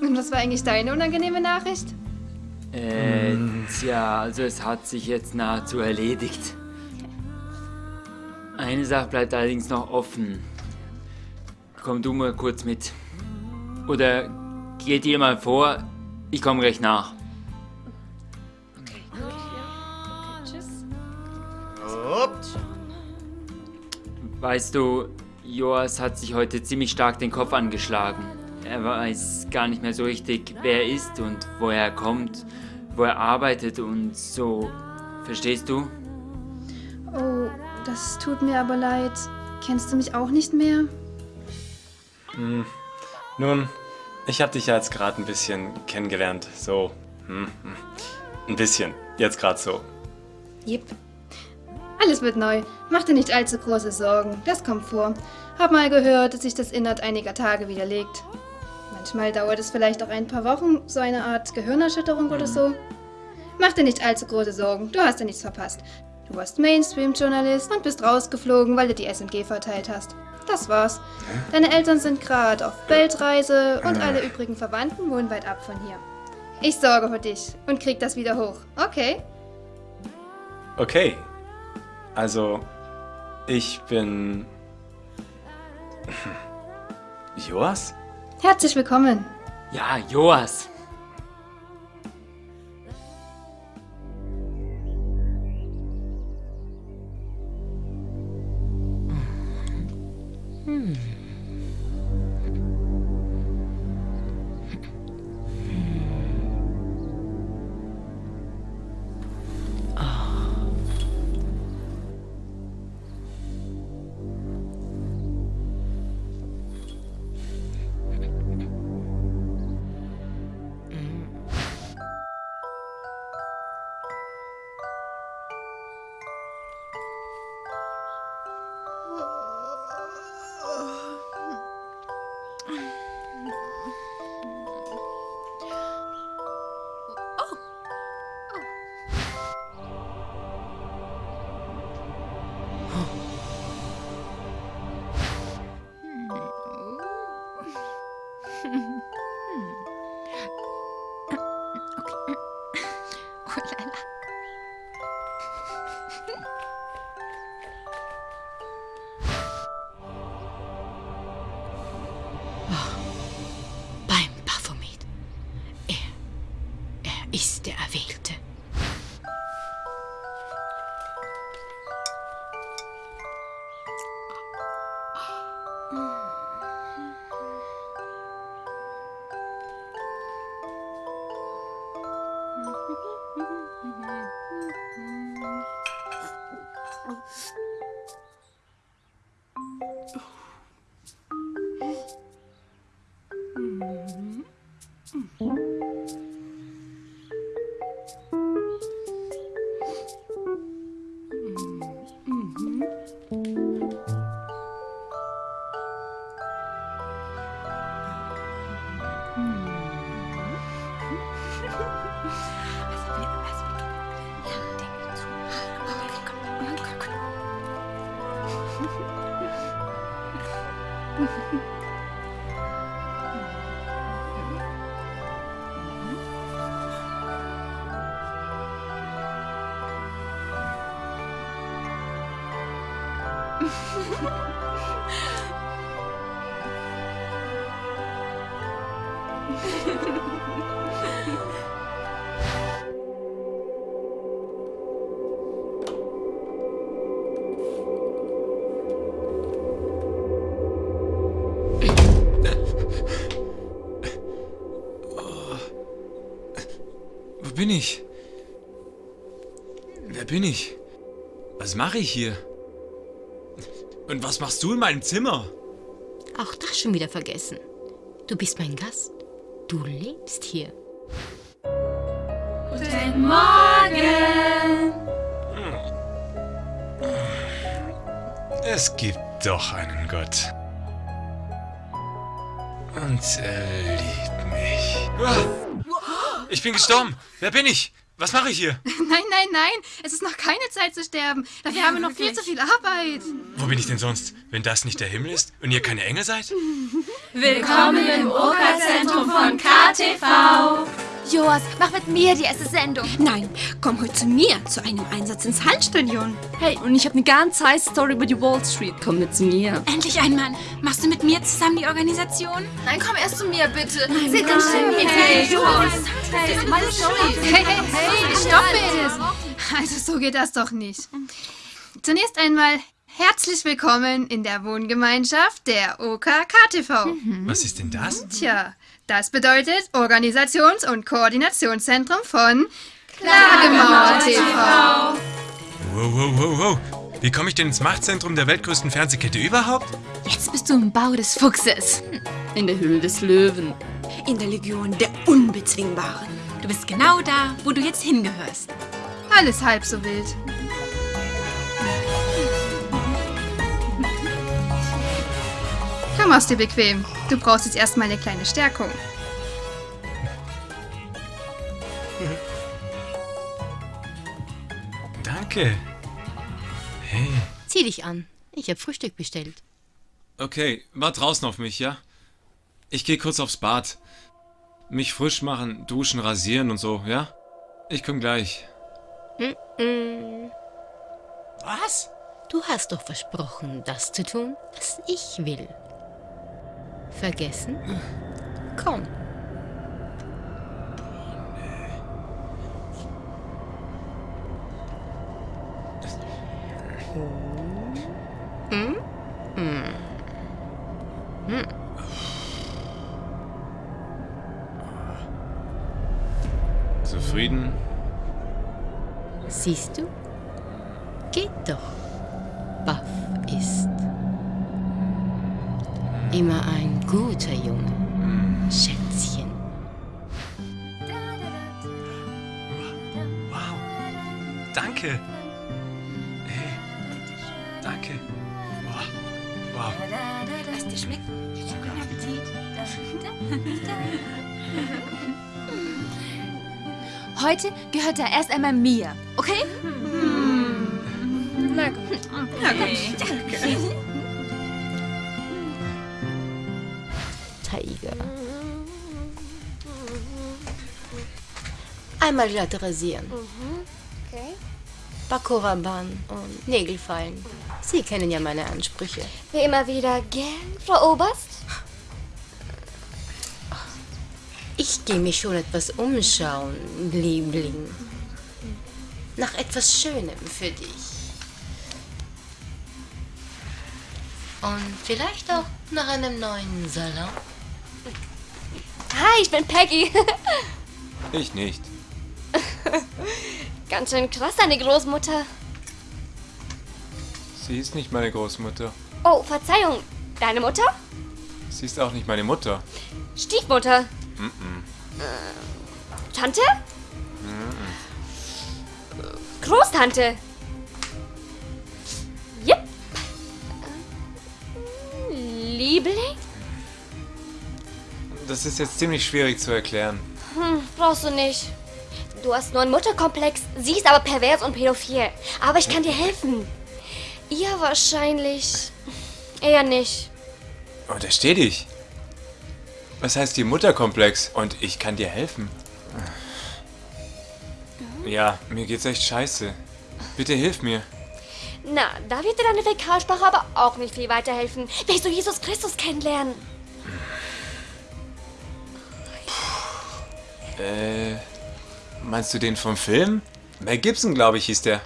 Und was war eigentlich deine unangenehme Nachricht? Äh, tja, also es hat sich jetzt nahezu erledigt. Eine Sache bleibt allerdings noch offen. Komm du mal kurz mit. Oder geht ihr mal vor, ich komme gleich nach. Weißt du, Joas hat sich heute ziemlich stark den Kopf angeschlagen. er weiß gar nicht mehr so richtig, wer er ist und woher er kommt, wo er arbeitet und so. Verstehst du? Oh, das tut mir aber leid. Kennst du mich auch nicht mehr? Hm. Nun, ich habe dich ja jetzt gerade ein bisschen kennengelernt. So. Hm, hm. Ein bisschen. Jetzt gerade so. Jep. Alles wird neu. Mach dir nicht allzu große Sorgen. Das kommt vor. Hab mal gehört, dass sich das innerhalb einiger Tage widerlegt. Manchmal dauert es vielleicht auch ein paar Wochen, so eine Art Gehirnerschütterung oder so. Mach dir nicht allzu große Sorgen. Du hast ja nichts verpasst. Du warst Mainstream-Journalist und bist rausgeflogen, weil du die SMG verteilt hast. Das war's. Deine Eltern sind gerade auf Weltreise und alle übrigen Verwandten wohnen weit ab von hier. Ich sorge für dich und krieg das wieder hoch. Okay? Okay. Also, ich bin. Joas? Herzlich willkommen. Ja, Joas. Bin ich? Wer bin ich? Was mache ich hier? Und was machst du in meinem Zimmer? Auch das schon wieder vergessen. Du bist mein Gast. Du lebst hier. Guten Morgen! Es gibt doch einen Gott. Und er liebt mich. Ah! Ich bin gestorben. Wer bin ich? Was mache ich hier? Nein, nein, nein. Es ist noch keine Zeit zu sterben. Dafür haben wir noch viel zu viel Arbeit. Wo bin ich denn sonst, wenn das nicht der Himmel ist und ihr keine Engel seid? Willkommen im Oka-Zentrum von KTV. Joas, mach mit mir die erste Sendung. Nein, komm heute zu mir zu einem Einsatz ins Hallenstadion. Hey, und ich habe eine ganz heiße Story über die Wall Street. Komm mit zu mir. Endlich ein Mann. Machst du mit mir zusammen die Organisation? Nein, komm erst zu mir, bitte. Nein, Seht nein, mit hey, mir. Joas. Hey, Hey, meine Story. Hey, hey, hey, stopp es. Also so geht das doch nicht. Zunächst einmal Herzlich willkommen in der Wohngemeinschaft der OKKTV. Was ist denn das? Tja, das bedeutet Organisations- und Koordinationszentrum von Klagemauer TV. Wow, wow, wow, wow. Wie komme ich denn ins Machtzentrum der weltgrößten Fernsehkette überhaupt? Jetzt bist du im Bau des Fuchses. In der Höhle des Löwen. In der Legion der Unbezwingbaren. Du bist genau da, wo du jetzt hingehörst. Alles halb so wild. Komm, mach's dir bequem. Du brauchst jetzt erstmal eine kleine Stärkung. Danke. Hey. Zieh dich an. Ich habe Frühstück bestellt. Okay, wart draußen auf mich, ja? Ich gehe kurz aufs Bad. Mich frisch machen, duschen, rasieren und so, ja? Ich komm gleich. Mm-mm. Was? Du hast doch versprochen, das zu tun, was ich will. Vergessen? Komm. Hm? Hm. Hm. Zufrieden? Siehst du? Geht doch. Buff ist immer ein guter Junge. Schätzchen. Danke. Hey. Danke. Wow. wow. Lass dir schmecken. Guten Appetit. Heute gehört er erst einmal mir, okay? Na gut. Na gut. Danke. Tiger. Einmal glatt rasieren. Okay. Bakuraban und Nägelfeilen. Sie kennen ja meine Ansprüche. Wie immer wieder gern, Frau Oberst. Ich gehe mich schon etwas umschauen, Liebling. Nach etwas Schönem für dich. Und vielleicht auch nach einem neuen Salon. Hi, ich bin Peggy. Ich nicht. Ganz schön krass, deine Großmutter. Sie ist nicht meine Großmutter. Oh, Verzeihung. Deine Mutter? Sie ist auch nicht meine Mutter. Stiefmutter? Mm-mm. Tante? Mm-mm. Großtante? Yep. Liebling? Das ist jetzt ziemlich schwierig zu erklären. Hm, brauchst du nicht. Du hast nur einen Mutterkomplex, sie ist aber pervers und pädophil. Aber ich kann dir helfen. Ihr wahrscheinlich eher nicht. Untersteh dich. Was heißt die Mutterkomplex? Und ich kann dir helfen. Ja, mir geht's echt scheiße. Bitte hilf mir. Na, da wird dir deine Fäkalsprache aber auch nicht viel weiterhelfen. Willst du Jesus Christus kennenlernen? Äh, meinst du den vom Film? Mel Gibson, glaube ich, hieß der.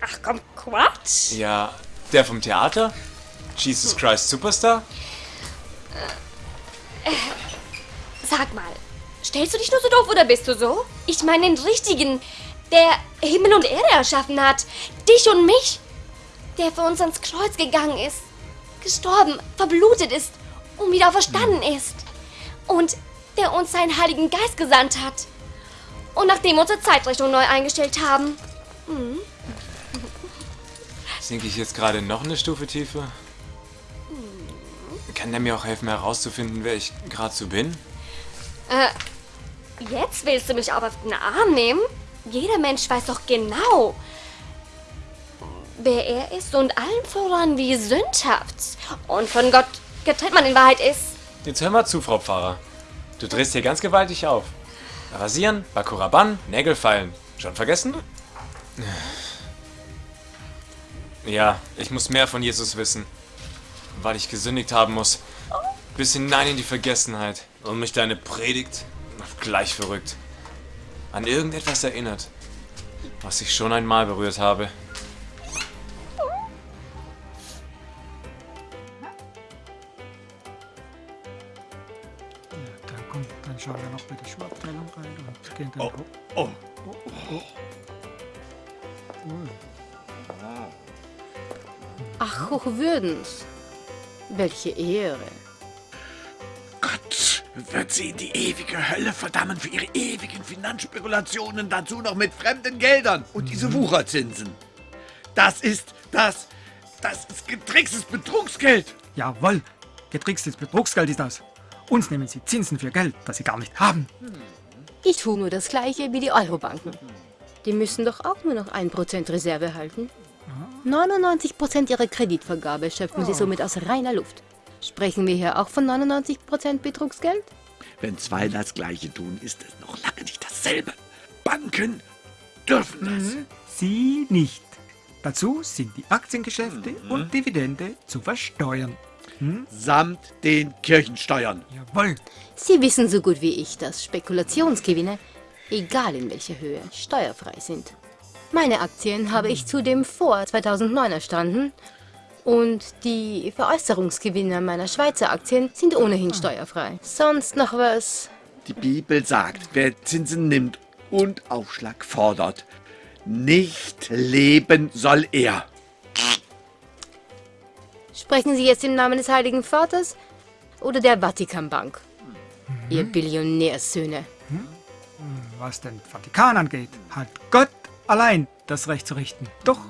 Ach komm, Quatsch. Ja, der vom Theater? Jesus Christ Superstar? Äh, sag mal, stellst du dich nur so doof oder bist du so? Ich meine den richtigen, der Himmel und Erde erschaffen hat. Dich und mich. Der für uns ans Kreuz gegangen ist. Gestorben, verblutet ist und wieder verstanden ist. Und der uns seinen Heiligen Geist gesandt hat. Und nachdem wir unsere Zeitrichtung neu eingestellt haben. Mhm. Sinke ich jetzt gerade noch eine Stufe tiefer? Kann der mir auch helfen herauszufinden, wer ich gerade so bin? Äh, jetzt willst du mich aber auf den Arm nehmen? Jeder Mensch weiß doch genau, wer er ist und allen voran wie sündhaft und von Gott getrennt man in Wahrheit ist. Jetzt hör mal zu, Frau Pfarrer. Du drehst hier ganz gewaltig auf. Rasieren, Bakuraban, Nägel feilen. Schon vergessen? Ja, ich muss mehr von Jesus wissen. Weil ich gesündigt haben muss. Bis hinein in die Vergessenheit. Und mich deine Predigt gleich verrückt. An irgendetwas erinnert. Was ich schon einmal berührt habe. Bei der Schuhabteilung rein und gehen dann Oh, hoch. oh. oh. Ach, Hochwürdens. Welche Ehre. Gott wird sie in die ewige Hölle verdammen für ihre ewigen Finanzspekulationen, dazu noch mit fremden Geldern und diese Wucherzinsen. Das ist das, das ist getrickstes Betrugsgeld. Jawohl, getrickstes Betrugsgeld ist das. Uns nehmen sie Zinsen für Geld, das sie gar nicht haben. Ich tue nur das Gleiche wie die Eurobanken. Die müssen doch auch nur noch 1% Reserve halten. 99% ihrer Kreditvergabe schöpfen sie Oh. somit aus reiner Luft. Sprechen wir hier auch von 99% Betrugsgeld? Wenn zwei das Gleiche tun, ist es noch lange nicht dasselbe. Banken dürfen das. Sie nicht. Dazu sind die Aktiengeschäfte und Dividende zu versteuern. Samt den Kirchensteuern. Jawohl. Sie wissen so gut wie ich, dass Spekulationsgewinne, egal in welcher Höhe, steuerfrei sind. Meine Aktien habe ich zudem vor 2009 erstanden und die Veräußerungsgewinne meiner Schweizer Aktien sind ohnehin steuerfrei. Sonst noch was? Die Bibel sagt, wer Zinsen nimmt und Aufschlag fordert, nicht leben soll er. Sprechen Sie jetzt im Namen des Heiligen Vaters oder der Vatikanbank? Ihr Billionärsöhne. Was den Vatikan angeht, hat Gott allein das Recht zu richten. Doch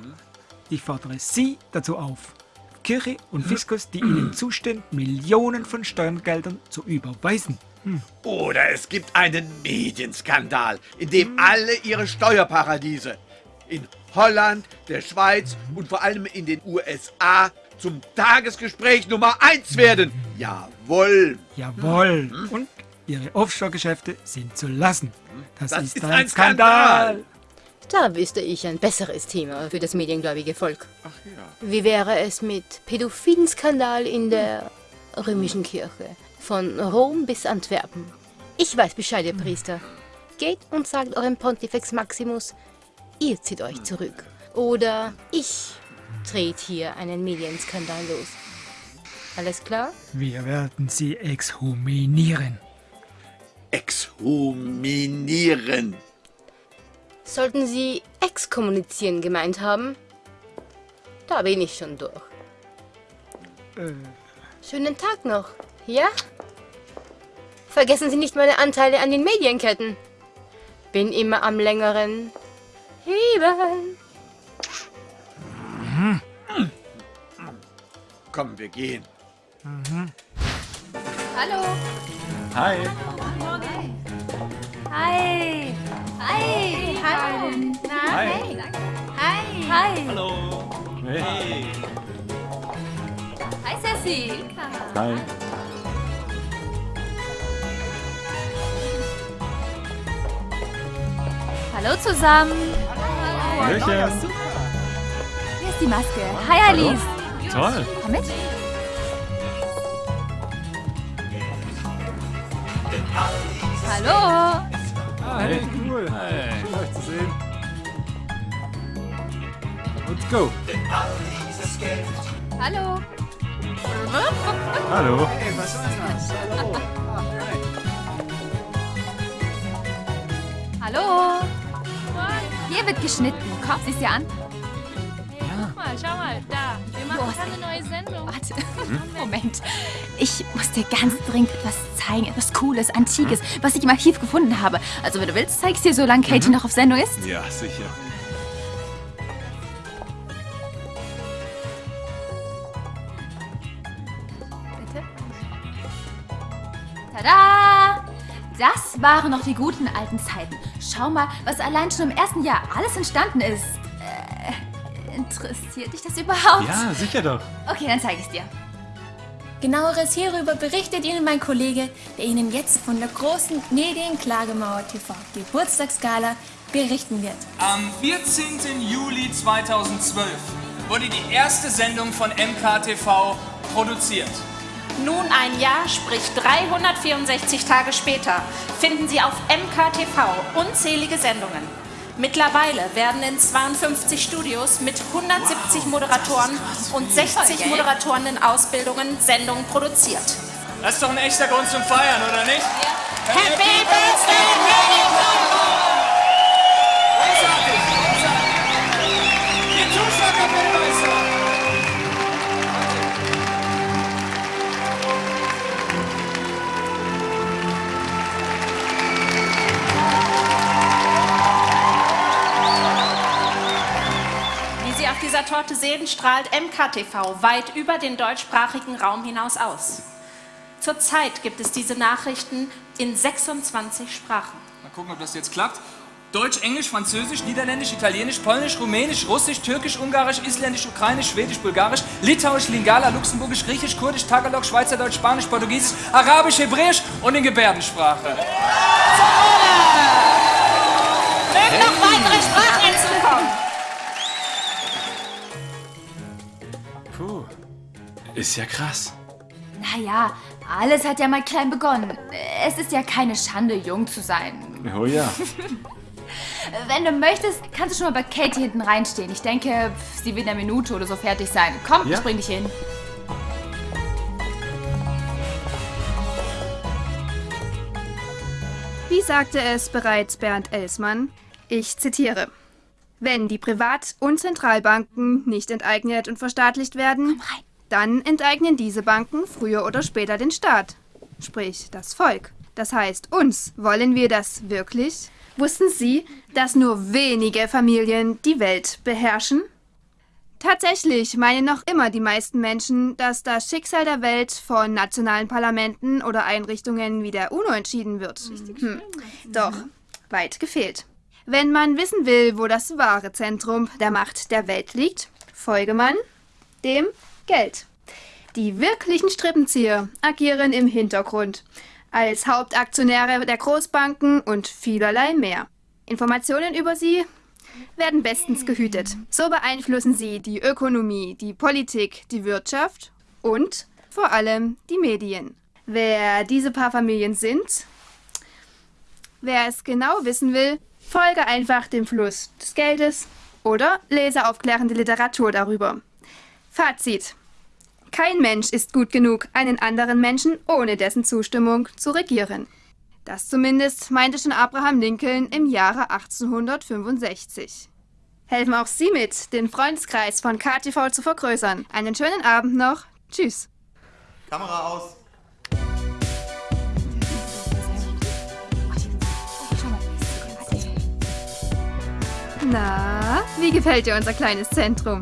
ich fordere Sie dazu auf, Kirche und Fiskus, die Ihnen zustehen, Millionen von Steuergeldern zu überweisen. Oder es gibt einen Medienskandal, in dem alle ihre Steuerparadiese in Holland, der Schweiz und vor allem in den USA zum Tagesgespräch Nummer 1 werden. Jawohl. Jawohl. Und Ihre Offshore-Geschäfte sind zu lassen. Das, Das ist, ist ein, ein Skandal. Da wüsste ich ein besseres Thema für das mediengläubige Volk. Wie wäre es mit pädophilen Skandal in der römischen Kirche? Von Rom bis Antwerpen. Ich weiß Bescheid, ihr Priester. Geht und sagt eurem Pontifex Maximus, ihr zieht euch zurück. Oder ich dreht hier einen Medienskandal los. Alles klar? Wir werden Sie exhuminieren. Exhuminieren. Sollten Sie exkommunizieren gemeint haben? Da bin ich schon durch. Schönen Tag noch, ja? Vergessen Sie nicht meine Anteile an den Medienketten. Bin immer am längeren Heben. Komm, wir gehen. Hallo. Hi. Hi. Hi. Hi. Na? Hi. Hey. Hi. Hi. Hallo. Hey. Hi, Sassy. Hi. Hallo zusammen. Hallöchen. Hier ist die Maske. Hi, Alice. Toll. Komm mit. Hallo. Hey, cool. Hey. Schön, euch zu sehen. Let's go. Hallo. Hallo. Hey, was soll das? Hallo. Hallo. Hier wird geschnitten. Komm, sieh's dir an. Guck mal, schau mal, da. Wir machen Los. gerade eine neue Sendung. Warte. Moment. Ich muss dir ganz dringend etwas zeigen. Etwas Cooles, Antikes, was ich im Archiv gefunden habe. Also, wenn du willst, zeig ich's dir, solange Katie noch auf Sendung ist. Ja, sicher. Bitte? Tada! Das waren noch die guten alten Zeiten. Schau mal, was allein schon im ersten Jahr alles entstanden ist. Interessiert dich das überhaupt? Ja, sicher doch. Okay, dann zeige ich es dir. Genaueres hierüber berichtet Ihnen mein Kollege, der Ihnen jetzt von der großen Medienklagemauer TV Geburtstagsgala berichten wird. Am 14. Juli 2012 wurde die erste Sendung von MKTV produziert. Nun ein Jahr, sprich 364 Tage später, finden Sie auf MKTV unzählige Sendungen. Mittlerweile werden in 52 Studios mit 170 Moderatoren und 60 Moderatoren in Ausbildungen Sendungen produziert. Das ist doch ein echter Grund zum Feiern, oder nicht? Happy Birthday, Marilyn dieser Torte sehen, strahlt MKTV weit über den deutschsprachigen Raum hinaus aus. Zurzeit gibt es diese Nachrichten in 26 Sprachen. Mal gucken, ob das jetzt klappt. Deutsch, Englisch, Französisch, Niederländisch, Italienisch, Polnisch, Rumänisch, Russisch, Türkisch, Ungarisch, Isländisch, Ukrainisch, Schwedisch, Bulgarisch, Litauisch, Lingala, Luxemburgisch, Griechisch, Kurdisch, Tagalog, Schweizerdeutsch, Spanisch, Portugiesisch, Arabisch, Hebräisch und in Gebärdensprache. Mögen noch weitere Sprachen ist ja krass. Naja, alles hat ja mal klein begonnen. Es ist ja keine Schande, jung zu sein. Oh ja. Wenn du möchtest, kannst du schon mal bei Katie hinten reinstehen. Ich denke, sie wird in einer Minute oder so fertig sein. Komm, Ja. ich bring dich hin. Wie sagte es bereits Bernd Elsmann? Ich zitiere. Wenn die Privat- und Zentralbanken nicht enteignet und verstaatlicht werden, dann enteignen diese Banken früher oder später den Staat, sprich das Volk. Das heißt, uns wollen wir das wirklich? Wussten Sie, dass nur wenige Familien die Welt beherrschen? Tatsächlich meinen noch immer die meisten Menschen, dass das Schicksal der Welt von nationalen Parlamenten oder Einrichtungen wie der UNO entschieden wird. Hm. Doch, weit gefehlt. Wenn man wissen will, wo das wahre Zentrum der Macht der Welt liegt, folge man dem Geld. Die wirklichen Strippenzieher agieren im Hintergrund als Hauptaktionäre der Großbanken und vielerlei mehr. Informationen über sie werden bestens gehütet. So beeinflussen sie die Ökonomie, die Politik, die Wirtschaft und vor allem die Medien. Wer diese paar Familien sind, wer es genau wissen will, folge einfach dem Fluss des Geldes oder lese aufklärende Literatur darüber. Fazit. Kein Mensch ist gut genug, einen anderen Menschen ohne dessen Zustimmung zu regieren. Das zumindest meinte schon Abraham Lincoln im Jahre 1865. Helfen auch Sie mit, den Freundeskreis von KTV zu vergrößern. Einen schönen Abend noch. Tschüss. Kamera aus. Na, wie gefällt dir unser kleines Zentrum?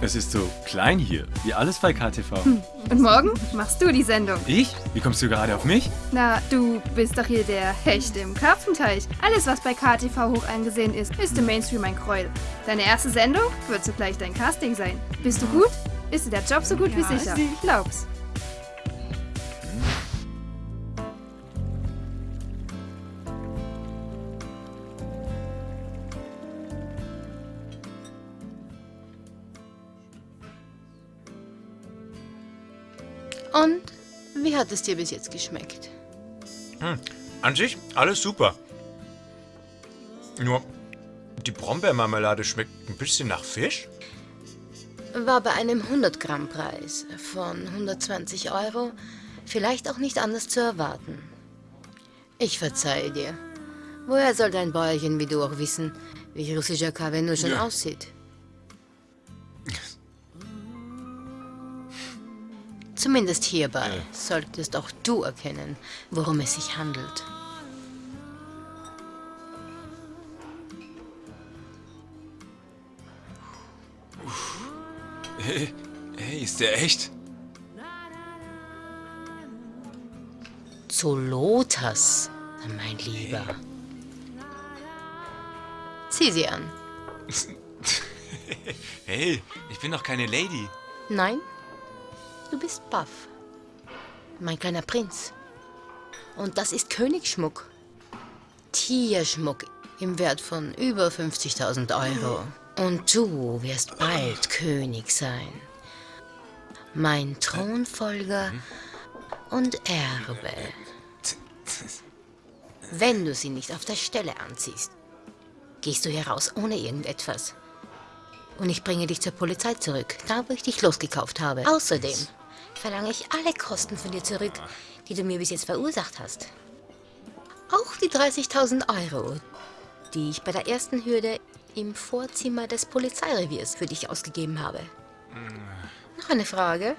Es ist so klein hier, wie alles bei KTV. Hm. Und morgen machst du die Sendung. Ich? Wie kommst du gerade auf mich? Na, du bist doch hier der Hecht im Karpfenteich. Alles, was bei KTV hoch angesehen ist, ist im Mainstream ein Gräuel. Deine erste Sendung wird sogleich dein Casting sein. Bist du gut? Ist dir der Job so gut wie Ja, sicher? sie- Glaub's. Hat es dir bis jetzt geschmeckt? Hm. An sich alles super. Nur die Brombeermarmelade schmeckt ein bisschen nach Fisch. War bei einem 100-Gramm-Preis von 120 Euro vielleicht auch nicht anders zu erwarten. Ich verzeihe dir. Woher soll dein Bäuerchen wie du auch wissen, wie russischer Kaffee nur schon Ja. aussieht? Zumindest hierbei solltest auch du erkennen, worum es sich handelt. Hey, hey, ist der echt? Zu Lothas, mein Lieber. Zieh sie an. Hey, ich bin doch keine Lady. Nein, du bist Buff. Mein kleiner Prinz. Und das ist Königsschmuck. Tierschmuck im Wert von über 50.000 Euro. Und du wirst bald König sein. Mein Thronfolger und Erbe. Wenn du sie nicht auf der Stelle anziehst, gehst du heraus ohne irgendetwas. Und ich bringe dich zur Polizei zurück, da wo ich dich losgekauft habe. Außerdem verlange ich alle Kosten von dir zurück, die du mir bis jetzt verursacht hast. Auch die 30.000 Euro, die ich bei der ersten Hürde im Vorzimmer des Polizeireviers für dich ausgegeben habe. Noch eine Frage?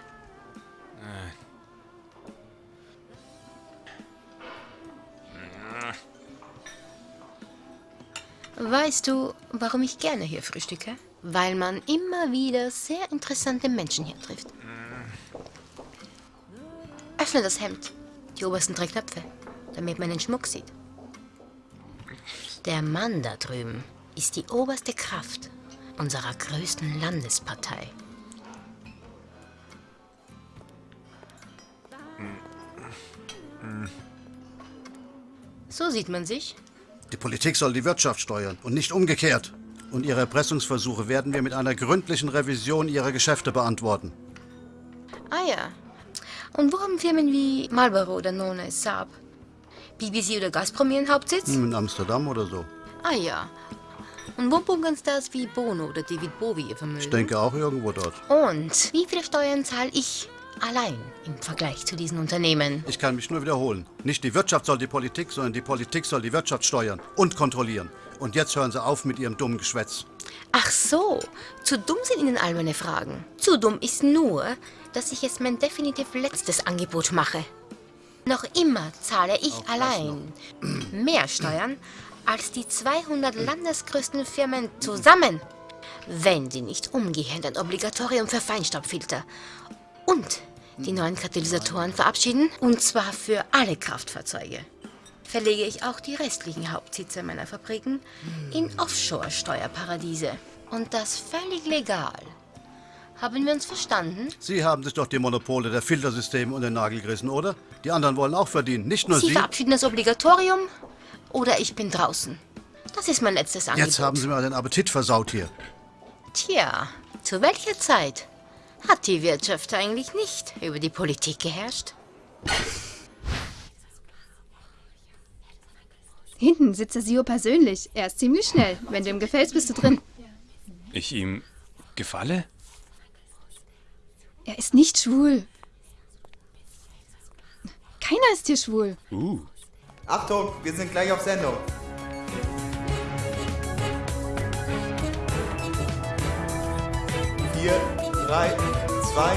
Weißt du, warum ich gerne hier frühstücke? Weil man immer wieder sehr interessante Menschen hier trifft. Öffne das Hemd, die obersten drei Knöpfe, damit man den Schmuck sieht. Der Mann da drüben ist die oberste Kraft unserer größten Landespartei. So sieht man sich. Die Politik soll die Wirtschaft steuern und nicht umgekehrt. Und ihre Erpressungsversuche werden wir mit einer gründlichen Revision ihrer Geschäfte beantworten. Ah ja. Und wo haben Firmen wie Marlboro oder Nona Saab? BBC oder Gazprom ihren Hauptsitz? Hm, In Amsterdam oder so. Ah ja. Und wo bunkern Stars wie Bono oder David Bowie ihr Vermögen? Ich denke auch irgendwo dort. Und wie viele Steuern zahle ich allein im Vergleich zu diesen Unternehmen? Ich kann mich nur wiederholen. Nicht die Wirtschaft soll die Politik, sondern die Politik soll die Wirtschaft steuern und kontrollieren. Und jetzt hören Sie auf mit Ihrem dummen Geschwätz. Ach so, zu dumm sind Ihnen all meine Fragen. Zu dumm ist nur, dass ich jetzt mein definitiv letztes Angebot mache. Noch immer zahle ich allein mehr Steuern als die 200 landesgrößten Firmen zusammen, wenn sie nicht umgehend ein Obligatorium für Feinstaubfilter und die neuen Katalysatoren verabschieden, und zwar für alle Kraftfahrzeuge. Verlege ich auch die restlichen Hauptsitze meiner Fabriken in Offshore-Steuerparadiese. Und das völlig legal. Haben wir uns verstanden? Sie haben sich doch die Monopole der Filtersysteme unter den Nagel gerissen, oder? Die anderen wollen auch verdienen, nicht nur Sie Sie. verabschieden das Obligatorium oder ich bin draußen. Das ist mein letztes Angebot. Jetzt haben Sie mir den Appetit versaut hier. Tja, zu welcher Zeit hat die Wirtschaft eigentlich nicht über die Politik geherrscht? Hinten sitzt der Sio persönlich. Er ist ziemlich schnell. Wenn du ihm gefällst, bist du drin. Ich ihm gefalle? Er ist nicht schwul. Keiner ist hier schwul. Uh. Achtung, wir sind gleich auf Sendung. Vier, drei, zwei,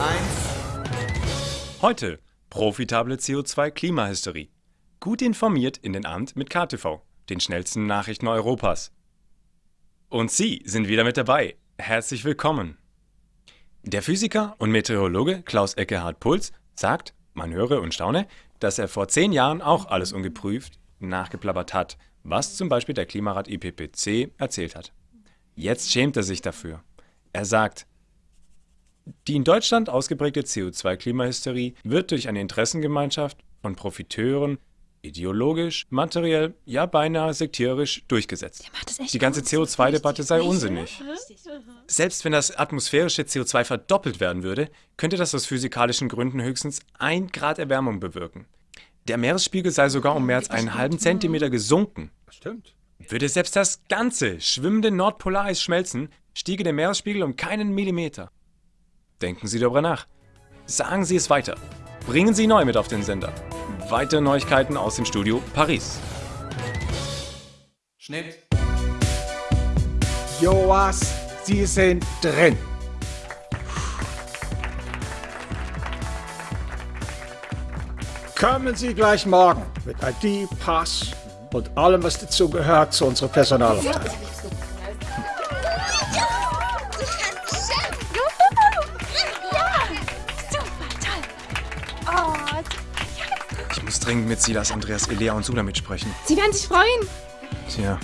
eins. Heute profitable CO2-Klimahysterie. Gut informiert in den Abend mit KTV, den schnellsten Nachrichten Europas. Und Sie sind wieder mit dabei. Herzlich willkommen. Der Physiker und Meteorologe Klaus Eckehard Puls sagt, man höre und staune, dass er vor zehn Jahren auch alles ungeprüft nachgeplappert hat, was zum Beispiel der Klimarat IPPC erzählt hat. Jetzt schämt er sich dafür. Er sagt, die in Deutschland ausgeprägte CO2-Klimahysterie wird durch eine Interessengemeinschaft von Profiteuren ideologisch, materiell, ja beinahe sektierisch durchgesetzt. Die ganze CO2-Debatte sei unsinnig. Selbst wenn das atmosphärische CO2 verdoppelt werden würde, könnte das aus physikalischen Gründen höchstens ein Grad Erwärmung bewirken. Der Meeresspiegel sei sogar um mehr als einen halben Zentimeter gesunken. Stimmt. Würde selbst das ganze schwimmende Nordpolareis schmelzen, stiege der Meeresspiegel um keinen Millimeter. Denken Sie darüber nach. Sagen Sie es weiter. Bringen Sie neu mit auf den Sender. Weitere Neuigkeiten aus dem Studio Paris. Schnitt. Joas, Sie sind drin. Kommen Sie gleich morgen mit ID, Pass und allem, was dazu gehört, zu unserer Personalabteilung. Dringend mit Silas, Andreas, Elea und Sula mitsprechen. Sie werden sich freuen. Tja,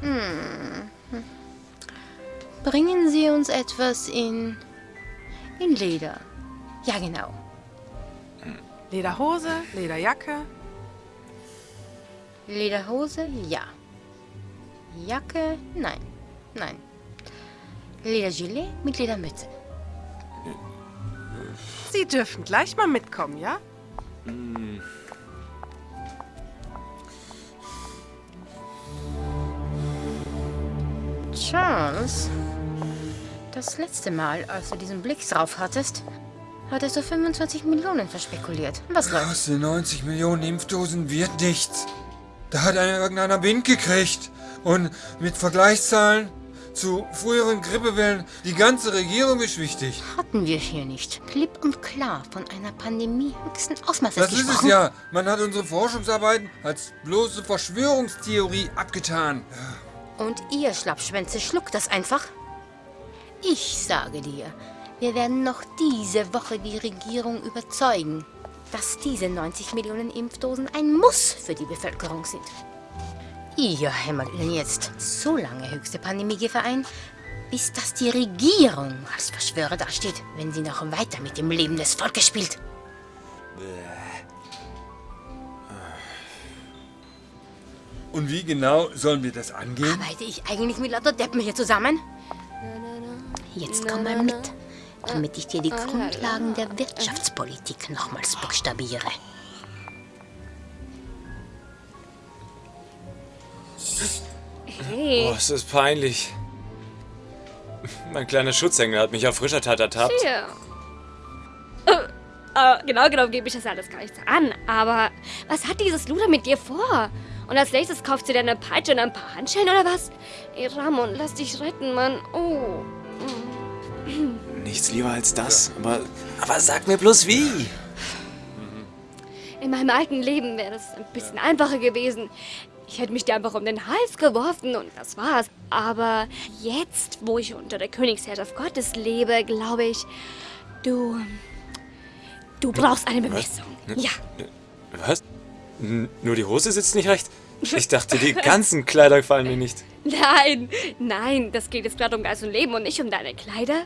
Hm. Bringen Sie uns etwas in. in Leder. Ja, genau. Lederhose, Lederjacke. Lederhose, ja. Jacke, nein. Nein. Ledergilet mit Ledermütze. Sie dürfen gleich mal mitkommen, ja? Charles, das letzte Mal, als du diesen Blick drauf hattest, Heute hast du 25 Millionen verspekuliert. Was läuft? Aus den 90 Millionen Impfdosen wird nichts. Da hat einer irgendeiner Wind gekriegt. Und mit Vergleichszahlen zu früheren Grippewellen, die ganze Regierung beschwichtigt. Hatten wir hier nicht. Klipp und klar von einer Pandemie höchsten Ausmaßes Das ist es gesprochen? ja. Man hat unsere Forschungsarbeiten als bloße Verschwörungstheorie abgetan. Und ihr Schlappschwänze schluckt das einfach? Ich sage dir, wir werden noch diese Woche die Regierung überzeugen, dass diese 90 Millionen Impfdosen ein Muss für die Bevölkerung sind. Ihr hämmert ihnen jetzt so lange höchste Pandemiegefahr ein, bis dass die Regierung als Verschwörer dasteht, wenn sie noch weiter mit dem Leben des Volkes spielt. Und wie genau sollen wir das angehen? Arbeite ich eigentlich mit lauter Deppen hier zusammen? Jetzt komm mal mit, damit ich dir die Grundlagen der Wirtschaftspolitik nochmals buchstabiere. Hey. Oh, es ist peinlich. Mein kleiner Schutzengel hat mich auf frischer Tat ertappt. Hier. Äh, äh, genau genommen gebe ich das alles gar nicht an. Aber was hat dieses Luder mit dir vor? Und als nächstes kauft sie dir eine Peitsche und ein paar Handschellen oder was? Ey, Ramon, lass dich retten, Mann. Oh. Nichts lieber als das. Aber, aber sag mir bloß wie. In meinem alten Leben wäre das ein bisschen einfacher gewesen. Ich hätte mich dir einfach um den Hals geworfen und das war's. Aber jetzt, wo ich unter der Königsherrschaft Gottes lebe, glaube ich, du. Du brauchst eine Bemessung. Ja. Was? N nur die Hose sitzt nicht recht? Ich dachte, die ganzen Kleider gefallen mir nicht. Nein, nein, das geht jetzt gerade um Geist und Leben und nicht um deine Kleider.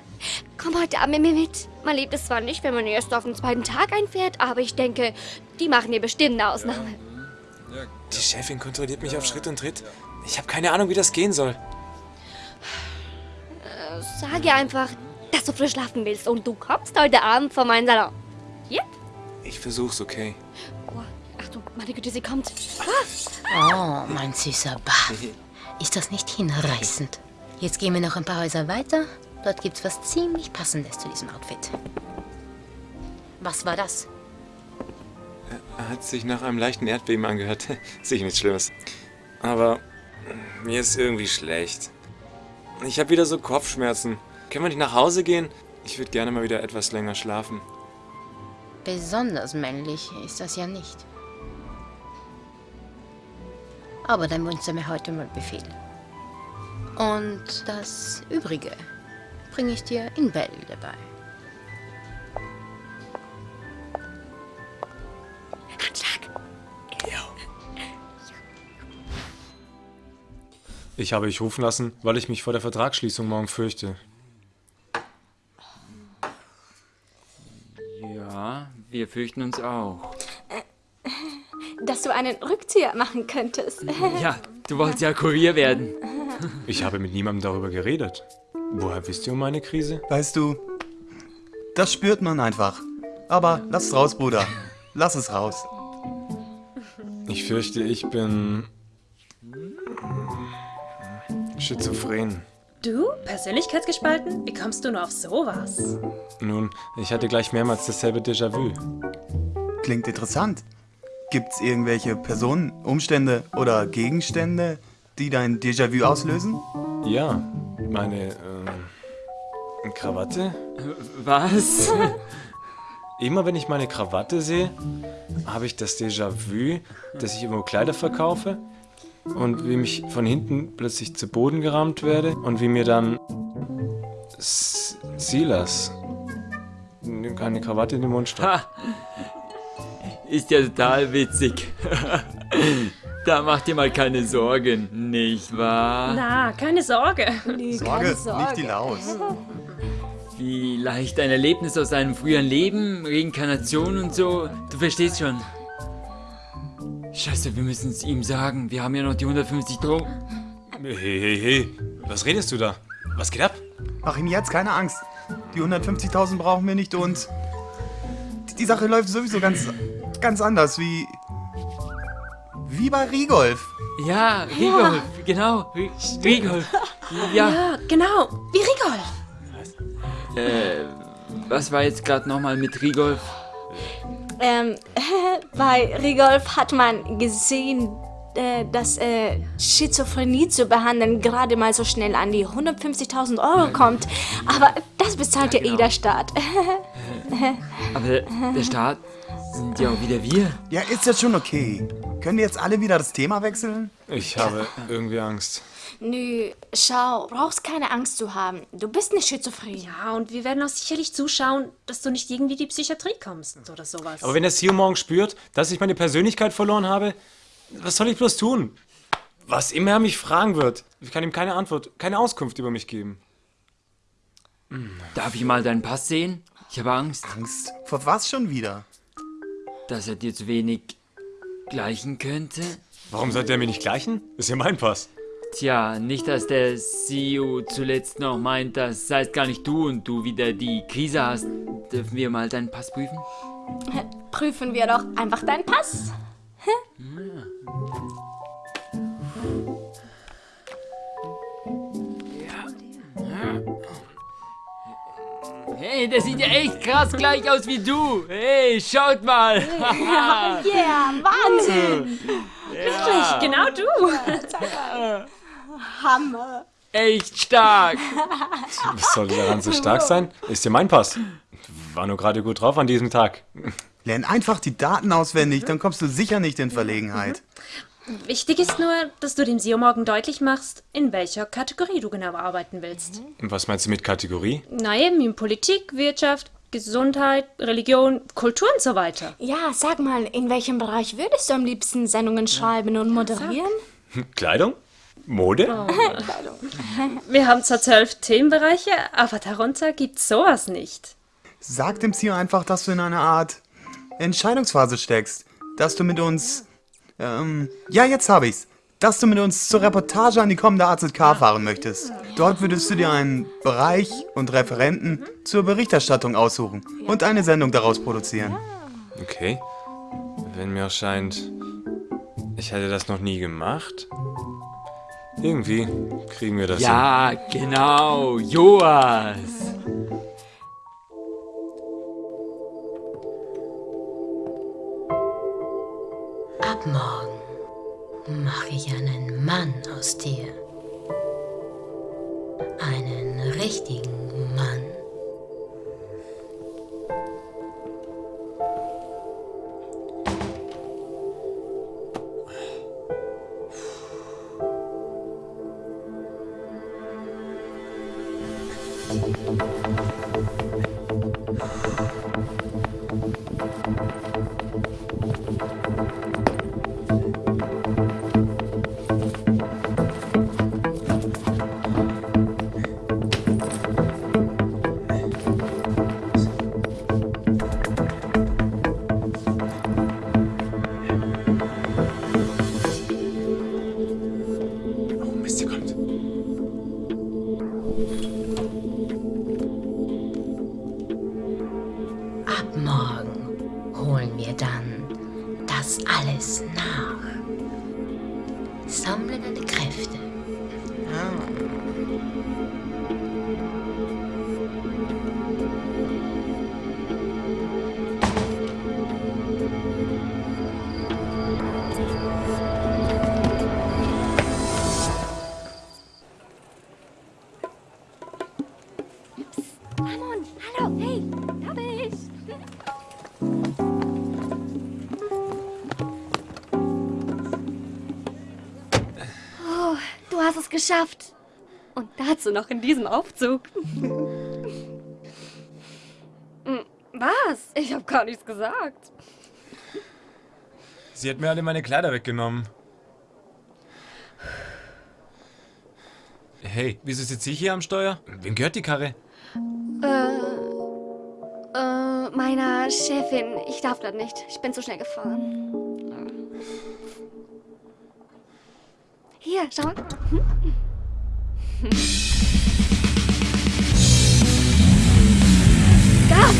Komm heute Abend mit mir mit. Man lebt es zwar nicht, wenn man erst auf den zweiten Tag einfährt, aber ich denke, die machen dir bestimmt eine Ausnahme. Die Chefin kontrolliert mich auf Schritt und Tritt. Ich habe keine Ahnung, wie das gehen soll. Äh, sag ihr einfach, dass du frisch schlafen willst und du kommst heute Abend vor meinen Salon. Ja? Ich versuch's, okay. Oh, Achtung, meine Güte, sie kommt. Oh, mein süßer Bart. Ist das nicht hinreißend? Jetzt gehen wir noch ein paar Häuser weiter. Dort gibt's was ziemlich Passendes zu diesem Outfit. Was war das? Hat sich nach einem leichten Erdbeben angehört. Sicher nichts Schlimmes. Aber mir ist irgendwie schlecht. Ich habe wieder so Kopfschmerzen. Können wir nicht nach Hause gehen? Ich würde gerne mal wieder etwas länger schlafen. Besonders männlich ist das ja nicht. Aber dein Mund sei mir heute mal Befehl. Und das Übrige bringe ich dir in Bälde bei. Ich habe dich rufen lassen, weil ich mich vor der Vertragsschließung morgen fürchte. Ja, wir fürchten uns auch. Dass du einen Rückzieher machen könntest. Ja, du wolltest ja Kurier werden. Ich habe mit niemandem darüber geredet. Woher wisst ihr um meine Krise? Weißt du, das spürt man einfach. Aber lass es raus, Bruder. Lass es raus. Ich fürchte, ich bin... schizophren. Du? Persönlichkeitsgespalten? Wie kommst du nur auf sowas? Nun, ich hatte gleich mehrmals dasselbe Déjà-vu. Klingt interessant. Gibt's irgendwelche Personen, Umstände oder Gegenstände, die dein Déjà-vu auslösen? Ja, meine ähm, Krawatte. Was? Immer wenn ich meine Krawatte sehe, habe ich das Déjà-vu, dass ich irgendwo Kleider verkaufe und wie mich von hinten plötzlich zu Boden gerammt werde und wie mir dann S Silas keine Krawatte in den Mund steckt. Ist ja total witzig. da macht ihr mal keine Sorgen, nicht wahr? Na, keine Sorge. Sorge, nicht die Laus. Vielleicht ein Erlebnis aus einem früheren Leben, Reinkarnation und so. Du verstehst schon. Scheiße, wir müssen es ihm sagen. Wir haben ja noch die 150 Drogen. Hey, hey, hey. Was redest du da? Was geht ab? Mach ihm jetzt keine Angst. Die 150.000 brauchen wir nicht und die Sache läuft sowieso ganz, ganz anders wie wie bei Rigolf. Ja, Rigolf, genau. Ri- Rigolf. Ja. Ja, genau. Wie Rigol. Äh, was war jetzt gerade nochmal mit Rigolf? Ähm, bei Rigolf hat man gesehen, äh, dass äh, Schizophrenie zu behandeln gerade mal so schnell an die 150.000 Euro kommt. Aber das bezahlt ja, eh der Staat. Aber der Staat sind ja auch wieder wir. Ja, ist ja schon okay. Können wir jetzt alle wieder das Thema wechseln? Ich habe irgendwie Angst. Nö, schau, brauchst keine Angst zu haben. Du bist nicht schizophren. Ja, und wir werden auch sicherlich zuschauen, dass du nicht irgendwie in die Psychiatrie kommst oder sowas. Aber wenn der CEO morgen spürt, dass ich meine Persönlichkeit verloren habe, was soll ich bloß tun? Was immer er mich fragen wird, ich kann ihm keine Antwort, keine Auskunft über mich geben. Darf ich mal deinen Pass sehen? Ich habe Angst. Angst? Vor was schon wieder? Dass er dir zu wenig gleichen könnte? Warum sollte er mir nicht gleichen? Ist ja mein Pass. Tja, nicht, dass der CEO zuletzt noch meint, das seist gar nicht du und du wieder die Krise hast. Dürfen wir mal deinen Pass prüfen? Prüfen wir doch einfach deinen Pass. Hey, der sieht ja echt krass gleich aus wie du. Hey, schaut mal. Ja, yeah, Wahnsinn. Wirklich, genau du. Hammer. Echt stark. Was soll daran so stark sein? Ist ja mein Pass. War nur gerade gut drauf an diesem Tag. Lern einfach die Daten auswendig, dann kommst du sicher nicht in Verlegenheit. Wichtig ist nur, dass du dem SEO morgen deutlich machst, in welcher Kategorie du genau arbeiten willst. Und was meinst du mit Kategorie? Na eben, in Politik, Wirtschaft, Gesundheit, Religion, Kultur und so weiter. Ja, sag mal, in welchem Bereich würdest du am liebsten Sendungen schreiben und moderieren? Kleidung? Mode? Wir haben zwar zwölf Themenbereiche, aber darunter gibt's sowas nicht. Sag dem CEO einfach, dass du in einer Art Entscheidungsphase steckst. Dass du mit uns. Ähm, ja, jetzt hab ich's. Dass du mit uns zur Reportage an die kommende AZK fahren möchtest. Dort würdest du dir einen Bereich und Referenten zur Berichterstattung aussuchen und eine Sendung daraus produzieren. Okay. Wenn mir scheint, ich hätte das noch nie gemacht. Irgendwie kriegen wir das Ja, genau, Joas. Ab morgen mache ich einen Mann aus dir. Einen richtigen Mann. Geschafft. Und dazu noch in diesem Aufzug. Hm, Was? Ich habe gar nichts gesagt. Sie hat mir alle meine Kleider weggenommen. Hey, wieso sitze ich hier am Steuer? Wem gehört die Karre? Äh, äh, meiner Chefin. Ich darf das nicht. Ich bin zu schnell gefahren. Hier, schau mal. Hm? Gas!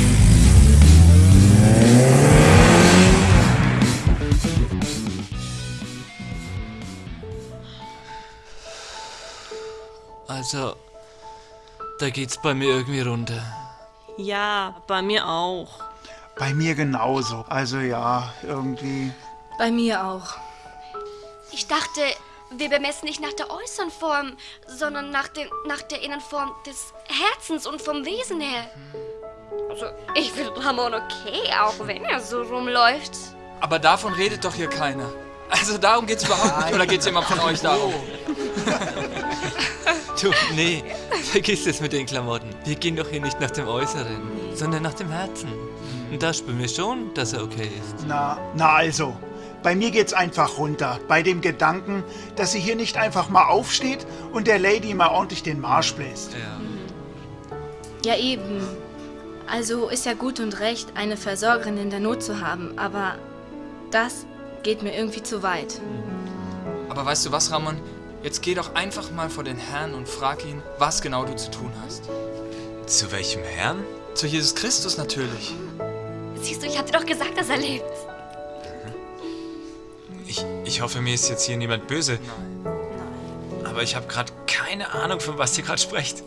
Also, da geht's bei mir irgendwie runter. Ja, bei mir auch. Bei mir genauso. Also ja, irgendwie. Bei mir auch. Ich dachte, wir bemessen nicht nach der äußeren Form, sondern nach, den, nach der Innenform des Herzens und vom Wesen her. Also, ich finde Ramon okay, auch wenn er so rumläuft. Aber davon redet doch hier keiner. Also darum geht's überhaupt nicht. Oder geht's jemand von euch darum? Du, nee, vergiss es mit den Klamotten. Wir gehen doch hier nicht nach dem Äußeren, sondern nach dem Herzen. Und da spüren wir schon, dass er okay ist. Na, na also. Bei mir geht's einfach runter. Bei dem Gedanken, dass sie hier nicht einfach mal aufsteht und der Lady mal ordentlich den Marsch bläst. Ja, eben. Also ist ja gut und recht, eine Versorgerin in der Not zu haben, aber das geht mir irgendwie zu weit. Aber weißt du was, Ramon? Jetzt geh doch einfach mal vor den Herrn und frag ihn, was genau du zu tun hast. Zu welchem Herrn? Zu Jesus Christus natürlich. Siehst du, ich hatte doch gesagt, dass er lebt. Ich, ich hoffe, mir ist jetzt hier niemand böse. Aber ich habe gerade keine Ahnung, von was ihr gerade sprecht.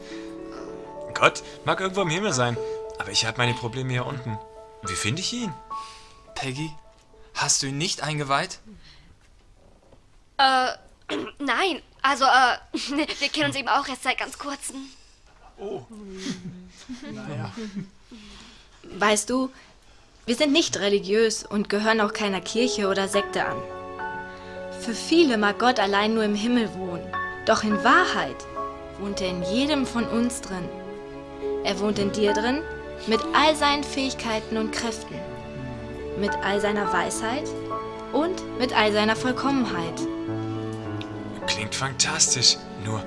Gott mag irgendwo im Himmel sein, aber ich habe meine Probleme hier unten. Wie finde ich ihn? Peggy, hast du ihn nicht eingeweiht? Äh, nein. Also, äh, wir kennen uns eben auch erst seit ganz kurzem. Oh. Naja. Weißt du, wir sind nicht religiös und gehören auch keiner Kirche oder Sekte an. Für viele mag Gott allein nur im Himmel wohnen. Doch in Wahrheit wohnt er in jedem von uns drin. Er wohnt in dir drin mit all seinen Fähigkeiten und Kräften. Mit all seiner Weisheit und mit all seiner Vollkommenheit. Klingt fantastisch. Nur,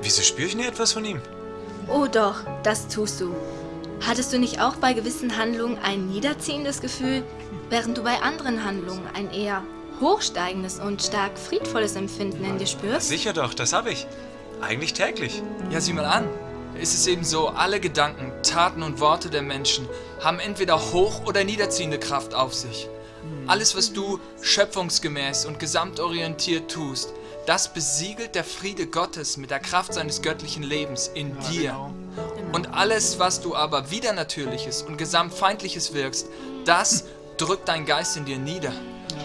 wieso spüre ich nie etwas von ihm? Oh doch, das tust du. Hattest du nicht auch bei gewissen Handlungen ein niederziehendes Gefühl, während du bei anderen Handlungen ein eher hochsteigendes und stark friedvolles Empfinden in dir spürst? Sicher doch, das habe ich. Eigentlich täglich. Ja, sieh mal an. Es ist eben so, alle Gedanken, Taten und Worte der Menschen haben entweder hoch- oder niederziehende Kraft auf sich. Alles, was du schöpfungsgemäß und gesamtorientiert tust, das besiegelt der Friede Gottes mit der Kraft seines göttlichen Lebens in dir. Und alles, was du aber widernatürliches und gesamtfeindliches wirkst, das drückt dein Geist in dir nieder.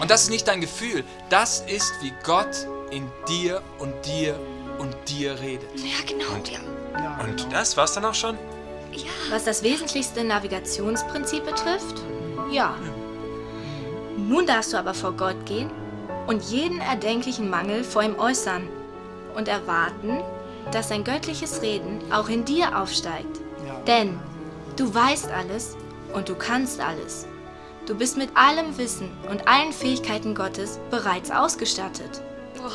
Und das ist nicht dein Gefühl, das ist, wie Gott in dir und dir und dir redet. Ja, genau. Ja. Und das war's dann auch schon? Was das wesentlichste Navigationsprinzip betrifft, ja. Nun darfst du aber vor Gott gehen und jeden erdenklichen Mangel vor ihm äußern und erwarten, dass sein göttliches Reden auch in dir aufsteigt. Denn du weißt alles und du kannst alles. Du bist mit allem Wissen und allen Fähigkeiten Gottes bereits ausgestattet. Boah,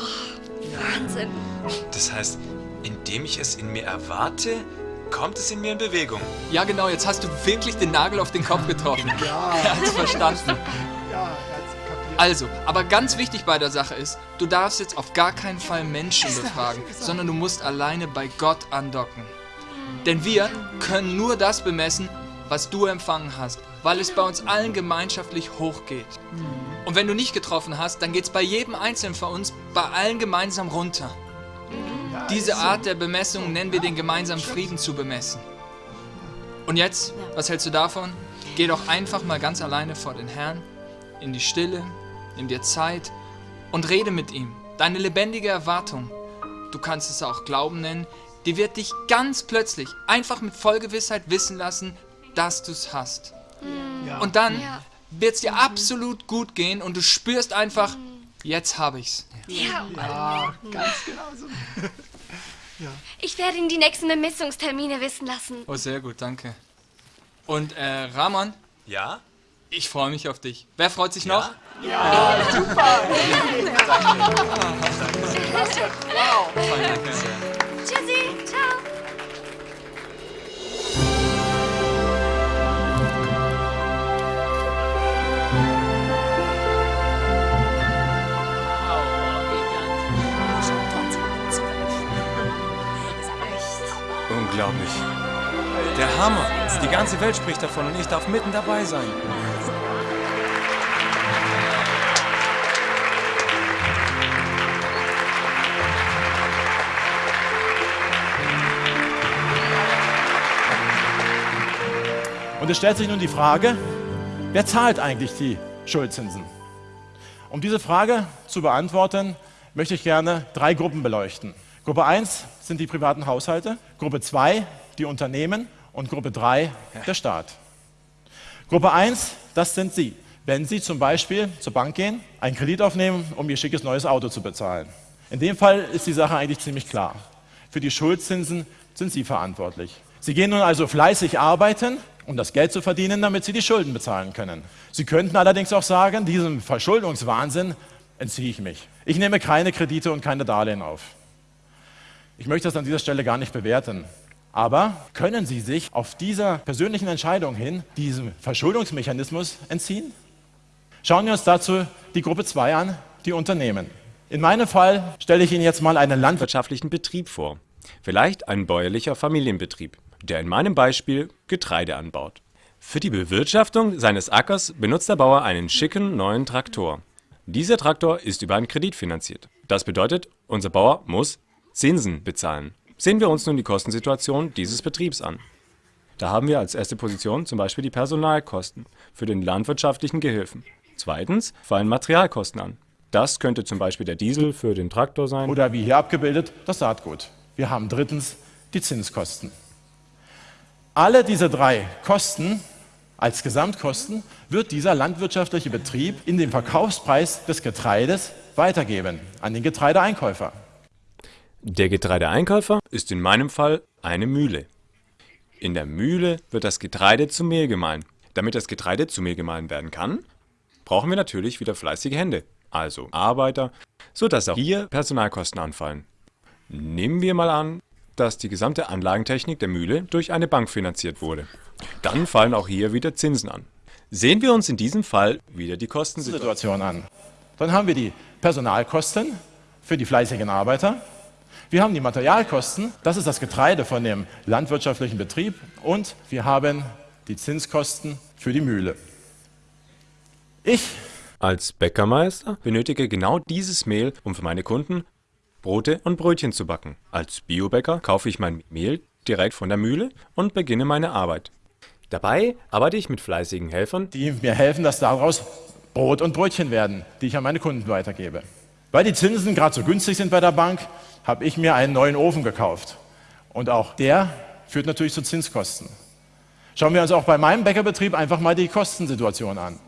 Wahnsinn. Das heißt, indem ich es in mir erwarte, kommt es in mir in Bewegung. Ja, genau, jetzt hast du wirklich den Nagel auf den Kopf getroffen. Ja. Er hat's verstanden. Ja. Also, aber ganz wichtig bei der Sache ist, du darfst jetzt auf gar keinen Fall Menschen befragen, sondern du musst alleine bei Gott andocken. Denn wir können nur das bemessen, was du empfangen hast, weil es bei uns allen gemeinschaftlich hochgeht. Und wenn du nicht getroffen hast, dann geht es bei jedem Einzelnen von uns, bei allen gemeinsam runter. Diese Art der Bemessung nennen wir den gemeinsamen Frieden zu bemessen. Und jetzt, was hältst du davon? Geh doch einfach mal ganz alleine vor den Herrn, in die Stille, nimm dir Zeit und rede mit ihm. Deine lebendige Erwartung, du kannst es auch Glauben nennen, die wird dich ganz plötzlich einfach mit Vollgewissheit wissen lassen, dass du es hast. Und dann wird es dir absolut gut gehen und du spürst einfach, jetzt habe ich's. Ja, Ja, ganz genau so. ich werde Ihnen die nächsten Bemessungstermine wissen lassen. Oh, sehr gut, danke. Und äh, Ramon? Ja? Ich freue mich auf dich. Wer freut sich noch? Ja, super. Wow. Danke. Tschüssi, ciao. Unglaublich. Der Hammer. Die ganze Welt spricht davon und ich darf mitten dabei sein. Und es stellt sich nun die Frage, wer zahlt eigentlich die Schuldzinsen? Um diese Frage zu beantworten, möchte ich gerne drei Gruppen beleuchten. Gruppe 1 sind die privaten Haushalte, Gruppe 2 die Unternehmen und Gruppe 3 der Staat. Gruppe 1, das sind Sie. Wenn Sie zum Beispiel zur Bank gehen, einen Kredit aufnehmen, um Ihr schickes neues Auto zu bezahlen. In dem Fall ist die Sache eigentlich ziemlich klar. Für die Schuldzinsen sind Sie verantwortlich. Sie gehen nun also fleißig arbeiten, um das Geld zu verdienen, damit Sie die Schulden bezahlen können. Sie könnten allerdings auch sagen, diesem Verschuldungswahnsinn entziehe ich mich. Ich nehme keine Kredite und keine Darlehen auf. Ich möchte das an dieser Stelle gar nicht bewerten. Aber können Sie sich auf dieser persönlichen Entscheidung hin diesem Verschuldungsmechanismus entziehen? Schauen wir uns dazu die Gruppe 2 an, die Unternehmen. In meinem Fall stelle ich Ihnen jetzt mal einen landwirtschaftlichen Betrieb vor. Vielleicht ein bäuerlicher Familienbetrieb, der in meinem Beispiel Getreide anbaut. Für die Bewirtschaftung seines Ackers benutzt der Bauer einen schicken neuen Traktor. Dieser Traktor ist über einen Kredit finanziert. Das bedeutet, unser Bauer muss Zinsen bezahlen. Sehen wir uns nun die Kostensituation dieses Betriebs an. Da haben wir als erste Position zum Beispiel die Personalkosten für den landwirtschaftlichen Gehilfen. Zweitens fallen Materialkosten an. Das könnte zum Beispiel der Diesel für den Traktor sein. Oder wie hier abgebildet, das Saatgut. Wir haben drittens die Zinskosten. Alle diese drei Kosten als Gesamtkosten wird dieser landwirtschaftliche Betrieb in den Verkaufspreis des Getreides weitergeben an den Getreideeinkäufer. Der Getreideeinkäufer ist in meinem Fall eine Mühle. In der Mühle wird das Getreide zu Mehl gemahlen. Damit das Getreide zu Mehl gemahlen werden kann, brauchen wir natürlich wieder fleißige Hände, also Arbeiter, sodass auch hier Personalkosten anfallen. Nehmen wir mal an, dass die gesamte Anlagentechnik der Mühle durch eine Bank finanziert wurde. Dann fallen auch hier wieder Zinsen an. Sehen wir uns in diesem Fall wieder die Kostensituation an. Dann haben wir die Personalkosten für die fleißigen Arbeiter, wir haben die Materialkosten, das ist das Getreide von dem landwirtschaftlichen Betrieb und wir haben die Zinskosten für die Mühle. Ich als Bäckermeister benötige genau dieses Mehl, um für meine Kunden Brote und Brötchen zu backen. Als Biobäcker kaufe ich mein Mehl direkt von der Mühle und beginne meine Arbeit. Dabei arbeite ich mit fleißigen Helfern, die mir helfen, dass daraus Brot und Brötchen werden, die ich an meine Kunden weitergebe. Weil die Zinsen gerade so günstig sind bei der Bank, habe ich mir einen neuen Ofen gekauft. Und auch der führt natürlich zu Zinskosten. Schauen wir uns auch bei meinem Bäckerbetrieb einfach mal die Kostensituation an.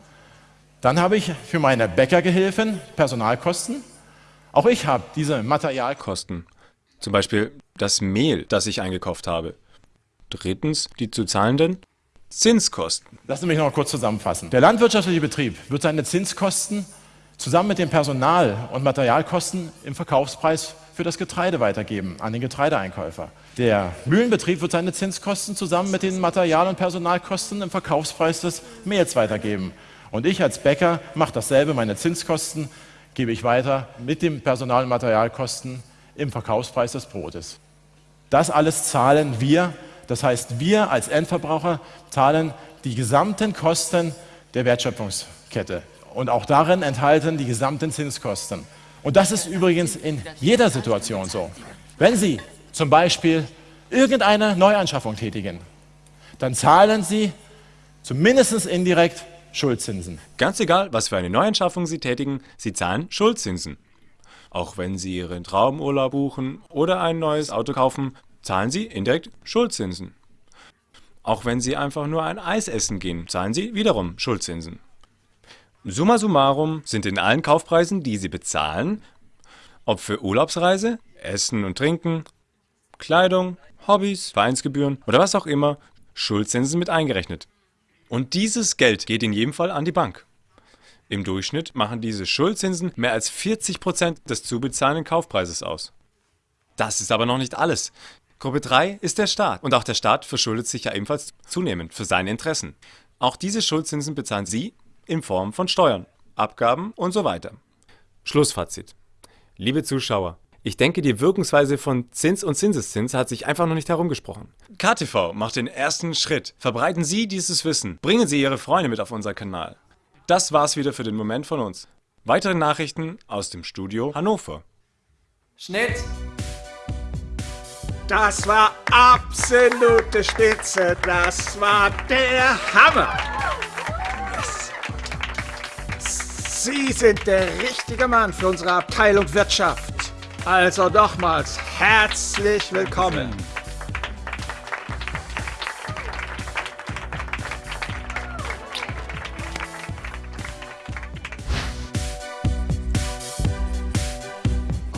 Dann habe ich für meine Bäckergehilfen Personalkosten. Auch ich habe diese Materialkosten. Zum Beispiel das Mehl, das ich eingekauft habe. Drittens die zu zahlenden Zinskosten. Lassen Sie mich noch kurz zusammenfassen. Der landwirtschaftliche Betrieb wird seine Zinskosten zusammen mit den Personal- und Materialkosten im Verkaufspreis für das Getreide weitergeben an den Getreideeinkäufer. Der Mühlenbetrieb wird seine Zinskosten zusammen mit den Material- und Personalkosten im Verkaufspreis des Mehls weitergeben. Und ich als Bäcker mache dasselbe, meine Zinskosten gebe ich weiter mit den Personal- und Materialkosten im Verkaufspreis des Brotes. Das alles zahlen wir, das heißt wir als Endverbraucher zahlen die gesamten Kosten der Wertschöpfungskette und auch darin enthalten die gesamten Zinskosten. Und das ist übrigens in jeder Situation so. Wenn Sie zum Beispiel irgendeine Neuanschaffung tätigen, dann zahlen Sie zumindest indirekt Schuldzinsen. Ganz egal, was für eine Neuanschaffung Sie tätigen, Sie zahlen Schuldzinsen. Auch wenn Sie Ihren Traumurlaub buchen oder ein neues Auto kaufen, zahlen Sie indirekt Schuldzinsen. Auch wenn Sie einfach nur ein Eis essen gehen, zahlen Sie wiederum Schuldzinsen. Summa summarum sind in allen Kaufpreisen, die Sie bezahlen, ob für Urlaubsreise, Essen und Trinken, Kleidung, Hobbys, Vereinsgebühren oder was auch immer, Schuldzinsen mit eingerechnet. Und dieses Geld geht in jedem Fall an die Bank. Im Durchschnitt machen diese Schuldzinsen mehr als 40% des zu bezahlenden Kaufpreises aus. Das ist aber noch nicht alles. Gruppe 3 ist der Staat. Und auch der Staat verschuldet sich ja ebenfalls zunehmend für seine Interessen. Auch diese Schuldzinsen bezahlen Sie in Form von Steuern, Abgaben und so weiter. Schlussfazit. Liebe Zuschauer, ich denke, die Wirkungsweise von Zins und Zinseszins hat sich einfach noch nicht herumgesprochen. KTV macht den ersten Schritt. Verbreiten Sie dieses Wissen. Bringen Sie Ihre Freunde mit auf unser Kanal. Das war's wieder für den Moment von uns. Weitere Nachrichten aus dem Studio Hannover. Schnitt! Das war ab absolute Spitze. Das war der Hammer. Sie sind der richtige Mann für unsere Abteilung Wirtschaft. Also nochmals herzlich willkommen.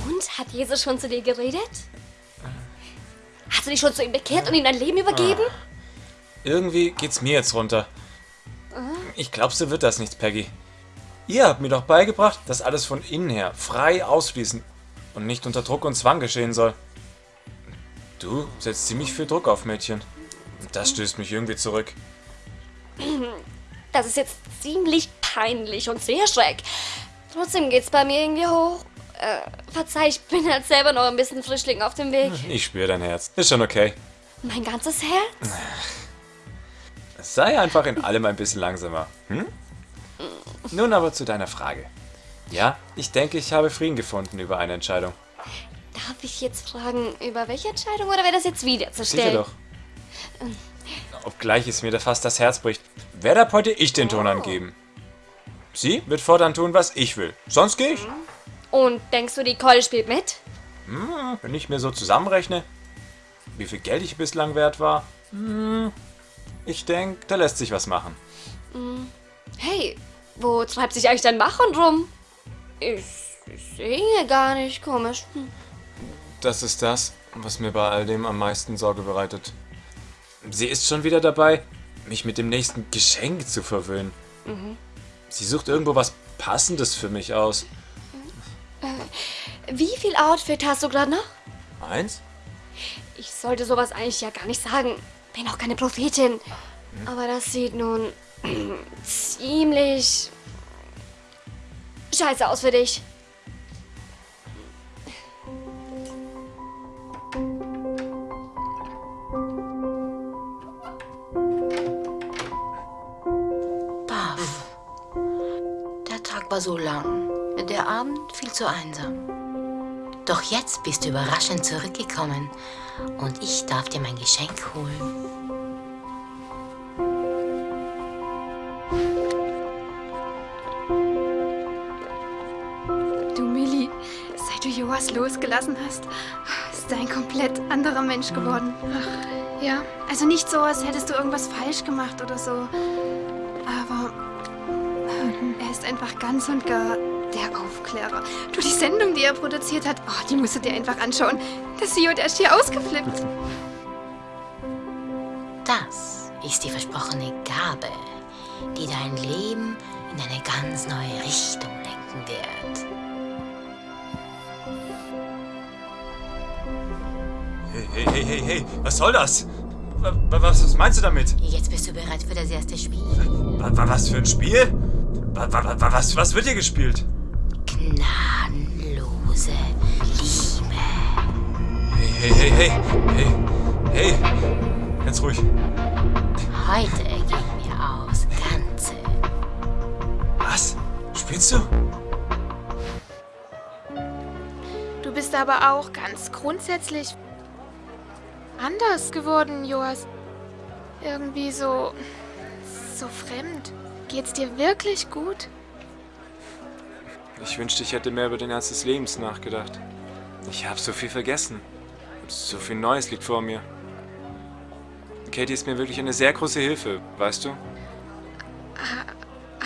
Und hat Jesus schon zu dir geredet? Hast du dich schon zu ihm bekehrt und ihm dein Leben übergeben? Irgendwie geht's mir jetzt runter. Ah. Ich glaub, so wird das nichts, Peggy. Ihr habt mir doch beigebracht, dass alles von innen her frei ausfließen und nicht unter Druck und Zwang geschehen soll. Du setzt ziemlich viel Druck auf Mädchen. Das stößt mich irgendwie zurück. Das ist jetzt ziemlich peinlich und sehr schräg. Trotzdem geht's bei mir irgendwie hoch. Äh, verzeih, ich bin halt selber noch ein bisschen Frischling auf dem Weg. Ich spüre dein Herz. Ist schon okay. Mein ganzes Herz? Sei einfach in allem ein bisschen langsamer. Hm? Nun aber zu deiner Frage. Ja, ich denke, ich habe Frieden gefunden über eine Entscheidung. Darf ich jetzt fragen, über welche Entscheidung oder wäre das jetzt wieder zu Sicher stellen? doch. Obgleich es mir da fast das Herz bricht, werde ab heute ich den Oh. Ton angeben. Sie wird fortan tun, was ich will. Sonst gehe ich. Und denkst du, die Keule spielt mit? Hm, wenn ich mir so zusammenrechne, wie viel Geld ich bislang wert war, hm, ich denke, da lässt sich was machen. Hm. Hey, wo treibt sich eigentlich dein Machhund rum? Ich, ich sehe gar nicht, komisch. Hm. Das ist das, was mir bei all dem am meisten Sorge bereitet. Sie ist schon wieder dabei, mich mit dem nächsten Geschenk zu verwöhnen. Mhm. Sie sucht irgendwo was Passendes für mich aus. Äh, wie viel Outfit hast du gerade noch? Eins? Ich sollte sowas eigentlich ja gar nicht sagen. Bin auch keine Prophetin. Aber das sieht nun ziemlich scheiße aus für dich. Baff. Der Tag war so lang, der Abend viel zu einsam. Doch jetzt bist du überraschend zurückgekommen und ich darf dir mein Geschenk holen. Du Joas losgelassen hast, ist er ein komplett anderer Mensch geworden. Ach, ja, also nicht so, als hättest du irgendwas falsch gemacht oder so. Aber äh, er ist einfach ganz und gar der Aufklärer. Du, die Sendung, die er produziert hat, oh, die musst du dir einfach anschauen. Der CEO, der ist hier ausgeflippt. Das ist die versprochene Gabe, die dein Leben in eine ganz neue Richtung lenken wird. Hey, hey, hey, hey, hey, was soll das? Wa- wa- Was, was meinst du damit? Jetzt bist du bereit für das erste Spiel. Wa- wa- Was für ein Spiel? Wa- wa- wa- Was, was wird hier gespielt? Gnadenlose Liebe. Hey, hey, hey, hey, hey, hey, ganz ruhig. Heute gehen wir aus Ganze. Was? Spielst du? Du bist aber auch ganz grundsätzlich anders geworden, Joas. Irgendwie so. so fremd. Geht's dir wirklich gut? Ich wünschte, ich hätte mehr über den Ernst des Lebens nachgedacht. Ich habe so viel vergessen. So viel Neues liegt vor mir. Katie ist mir wirklich eine sehr große Hilfe, weißt du? Ha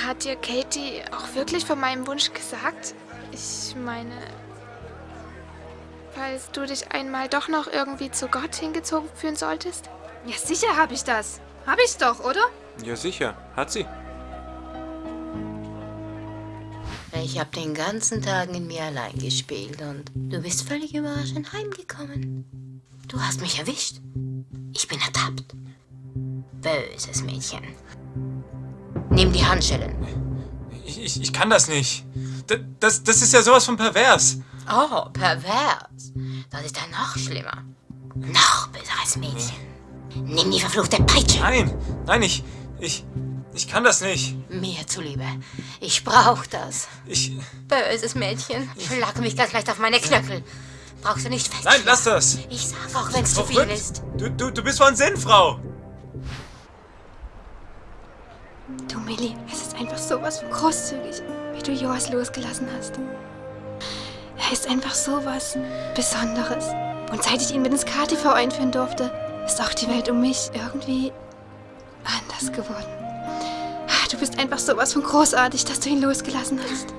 hat dir Katie auch wirklich von meinem Wunsch gesagt? Ich meine. Falls du dich einmal doch noch irgendwie zu Gott hingezogen fühlen solltest? Ja, sicher habe ich das. Habe ich doch, oder? Ja, sicher. Hat sie. Ich habe den ganzen Tag in mir allein gespielt und du bist völlig überraschend heimgekommen. Du hast mich erwischt. Ich bin ertappt. Böses Mädchen. Nimm die Handschellen. Ich, ich, ich kann das nicht. Das, das, das ist ja sowas von pervers. Oh, pervers. Das ist ja noch schlimmer. Noch böseres Mädchen. Nimm die verfluchte Peitsche. Nein, nein, ich, ich, ich kann das nicht. Mir zuliebe. Ich brauch das. Ich, Böses Mädchen. Schlag mich ganz leicht auf meine Knöchel. Brauchst du nicht fest. Nein, lass das! Ich sag auch, wenn's zu viel ist. Du, du, du bist von Sinn, Frau! Du, Millie, es ist einfach sowas von großzügig, wie du Joas losgelassen hast. Er ist einfach sowas Besonderes. Und seit ich ihn mit ins KTV einführen durfte, ist auch die Welt um mich irgendwie anders geworden. Ah, Du bist einfach sowas von großartig, dass du ihn losgelassen hast.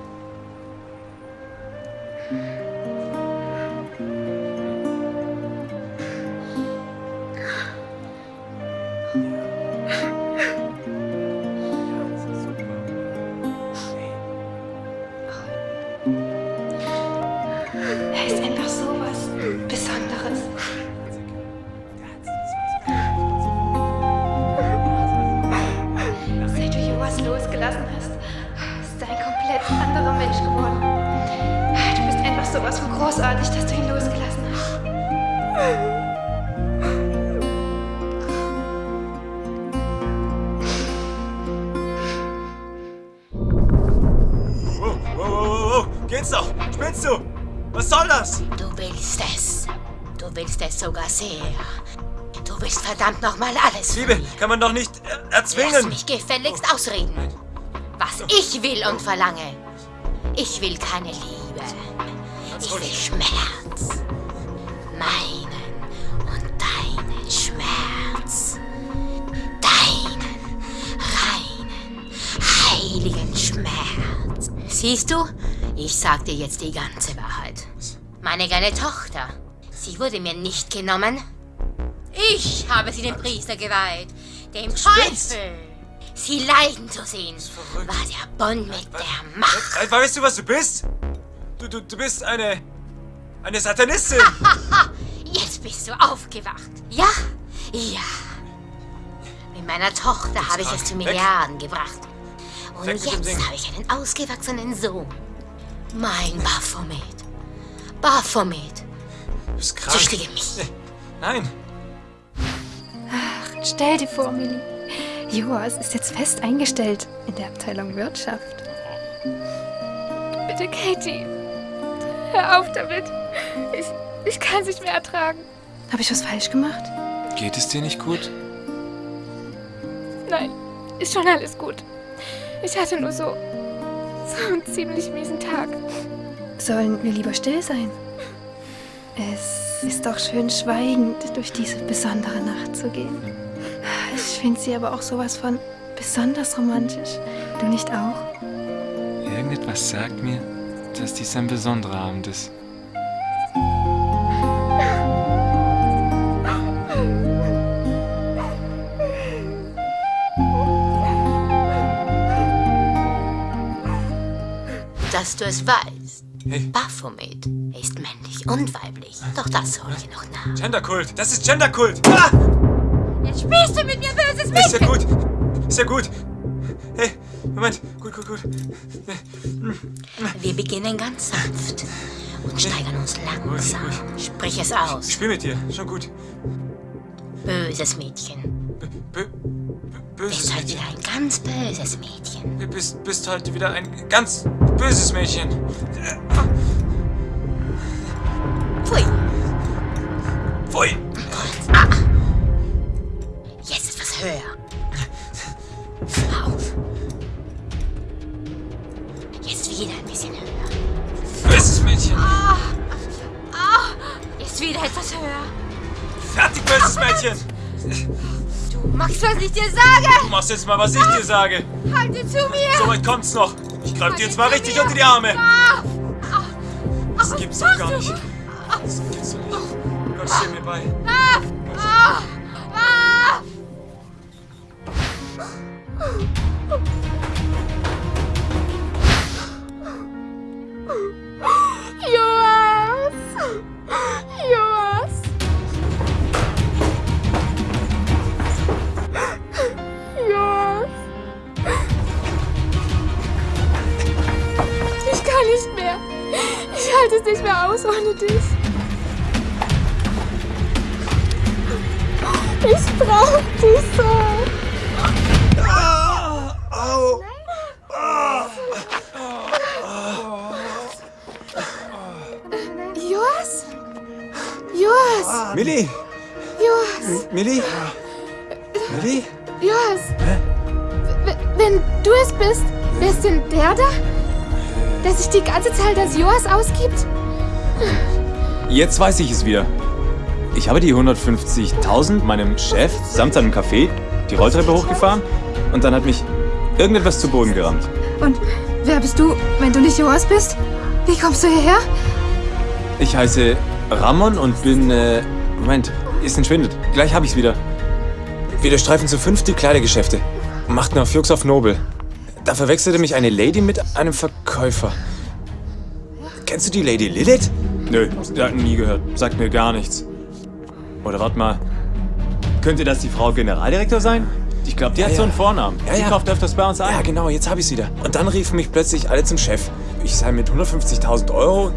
Soll das? Du willst es. Du willst es sogar sehr. Du willst verdammt nochmal alles. Liebe, kann man doch nicht äh, Lass erzwingen. mich gefälligst ausreden. Was ich will und verlange. Ich will keine Liebe. Ich will Schmerz. Meinen und deinen Schmerz. Deinen reinen, heiligen Schmerz. Siehst du? Ich sag dir jetzt die ganze Wahrheit. Meine kleine Tochter, sie wurde mir nicht genommen. Ich habe sie dem Priester geweiht, dem Teufel. Sie leiden zu sehen, war der Bund mit der Macht. Äh, weißt du, was du bist? Du, du, du bist eine... eine Satanistin. Jetzt bist du aufgewacht. Ja? Ja. Mit meiner Tochter habe ich es zu. Milliarden gebracht. Und jetzt habe ich einen ausgewachsenen Sohn. Mein Baphomet. Baphomet. Du bist krank. Züchtige mich. Nein. Ach, stell dir vor, Millie. Joas ist jetzt fest eingestellt in der Abteilung Wirtschaft. Bitte, Katie. Hör auf damit. Ich, ich kann es nicht mehr ertragen. Habe ich was falsch gemacht? Geht es dir nicht gut? Nein, ist schon alles gut. Ich hatte nur so, so einen ziemlich miesen Tag. Sollen wir lieber still sein? Es ist doch schön, schweigend durch diese besondere Nacht zu gehen. Ich finde sie aber auch sowas von besonders romantisch. Du nicht auch? Irgendetwas sagt mir, dass dies ein besonderer Abend ist. Dass du es weißt. Baphomet ist männlich und weiblich. Doch das hol ich noch nach. Genderkult. Das ist Genderkult. Ah! Jetzt spielst du mit mir böses Ist ja gut. Ist ja gut. Hey, Moment. Gut, gut, gut. Wir beginnen ganz sanft und steigern uns langsam. Sprich es aus. Ich spiel mit dir. Schon gut. Böses Mädchen. Böses Bist heute Mädchen. wieder ein ganz böses Mädchen. Du bist, bist heute wieder ein ganz böses Mädchen. Pfui. Pfui. Ah. Jetzt etwas höher. Auf. Jetzt wieder ein bisschen höher. Böses Mädchen. Ah. Ah. Jetzt wieder etwas höher. Fertig, böses Mädchen. Du magst, was ich dir sage. Du machst jetzt mal, was ich dir sage. Halte zu mir. So weit kommt's noch. Ich greif dir jetzt mal richtig unter die Arme. Ah. Das gibt's doch gar nicht. Das gibt's doch nicht. Gott steh mir bei. Ah. Ah. Ah. Joas! Joas! Aus ohne dich. Ich brauche dich so. Au. Joas? Mann. Millie! Joas, Millie? Millie? Joas. Wenn du es bist, wer ist denn der da? Der sich die ganze Zeit als Joas ausgibt? Jetzt weiß ich es wieder. Ich habe die 150.000 meinem Chef samt seinem Café die Rolltreppe hochgefahren und dann hat mich irgendetwas zu Boden gerammt. Und wer bist du, wenn du nicht Joas bist? Wie kommst du hierher? Ich heiße Ramon und bin, äh, Moment, ist entschwindet. Gleich habe ich's wieder. Wir durchstreifen zu fünf die Kleidergeschäfte und machten auf Jux auf Nobel. Da verwechselte mich eine Lady mit einem Verkäufer. Kennst du die Lady Lilith? Nö, nie gehört. Sagt mir gar nichts. Oder warte mal. Könnte das die Frau Generaldirektor sein? Ich glaube, die Ja, hat so ja. einen Vornamen. Ja, die ja. kauft öfters bei uns ein. Ja, genau, jetzt habe ich's wieder. Und dann riefen mich plötzlich alle zum Chef. Ich sei mit 150.000 Euro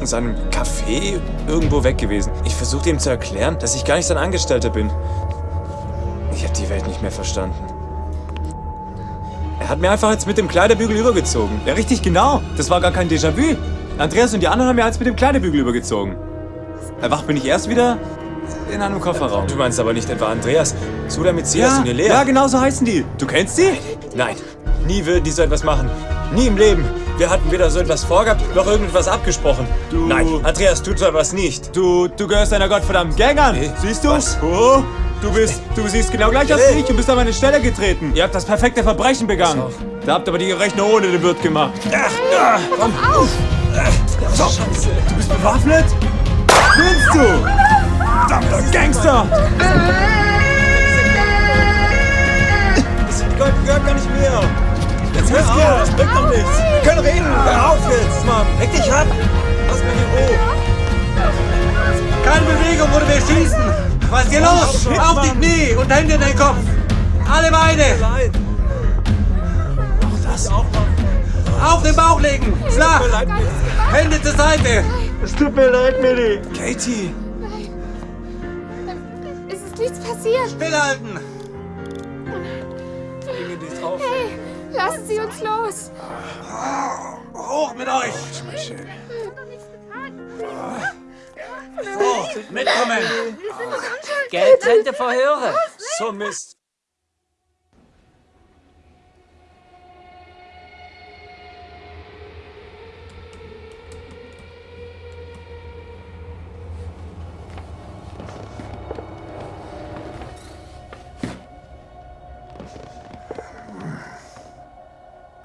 in seinem Café irgendwo weg gewesen. Ich versuchte ihm zu erklären, dass ich gar nicht sein Angestellter bin. Ich habe die Welt nicht mehr verstanden. Er hat mir einfach jetzt mit dem Kleiderbügel übergezogen. Ja, richtig genau. Das war gar kein Déjà-vu. Andreas und die anderen haben mir jetzt mit dem Kleiderbügel übergezogen. Erwacht bin ich erst wieder in einem Kofferraum. Du meinst aber nicht etwa Andreas. Suda mit Silas Ja, und Elea. ja, genau so heißen die. Du kennst sie? Nein. Nie würden die so etwas machen. Nie im Leben. Wir hatten weder so etwas vorgehabt, noch irgendetwas abgesprochen. Du. Nein, Andreas tut so etwas nicht. Du, du gehörst einer gottverdammten Gang an. Siehst du? Was? Oh, du bist, du siehst genau gleich aus wie ich. Du bist an meine Stelle getreten. Ihr habt das perfekte Verbrechen begangen. Da habt aber die Rechnung ohne den Wirt gemacht. Ach, ah, komm. So. Scheiße. Du bist bewaffnet? Willst du? Verdammter Gangster! Das gehört, gehört gar nicht mehr. Jetzt hör auf, das bringt doch nichts. Wir können reden. Hör auf jetzt, Mann. Leg dich ab. Lass mich in Ruhe. Keine Bewegung oder wir schießen. Was ist hier los? Shit, Auf die Mann. Knie und Hände in den Kopf. Alle Beine. Das auch Auf den Bauch legen. Flach. Hände zur Seite. Es tut mir leid, Millie. Katie. Es ist nichts passiert. Stillhalten. Hey, lassen Sie uns los. Hoch mit euch. So, mitkommen. Getrennte Verhöre. So Mist.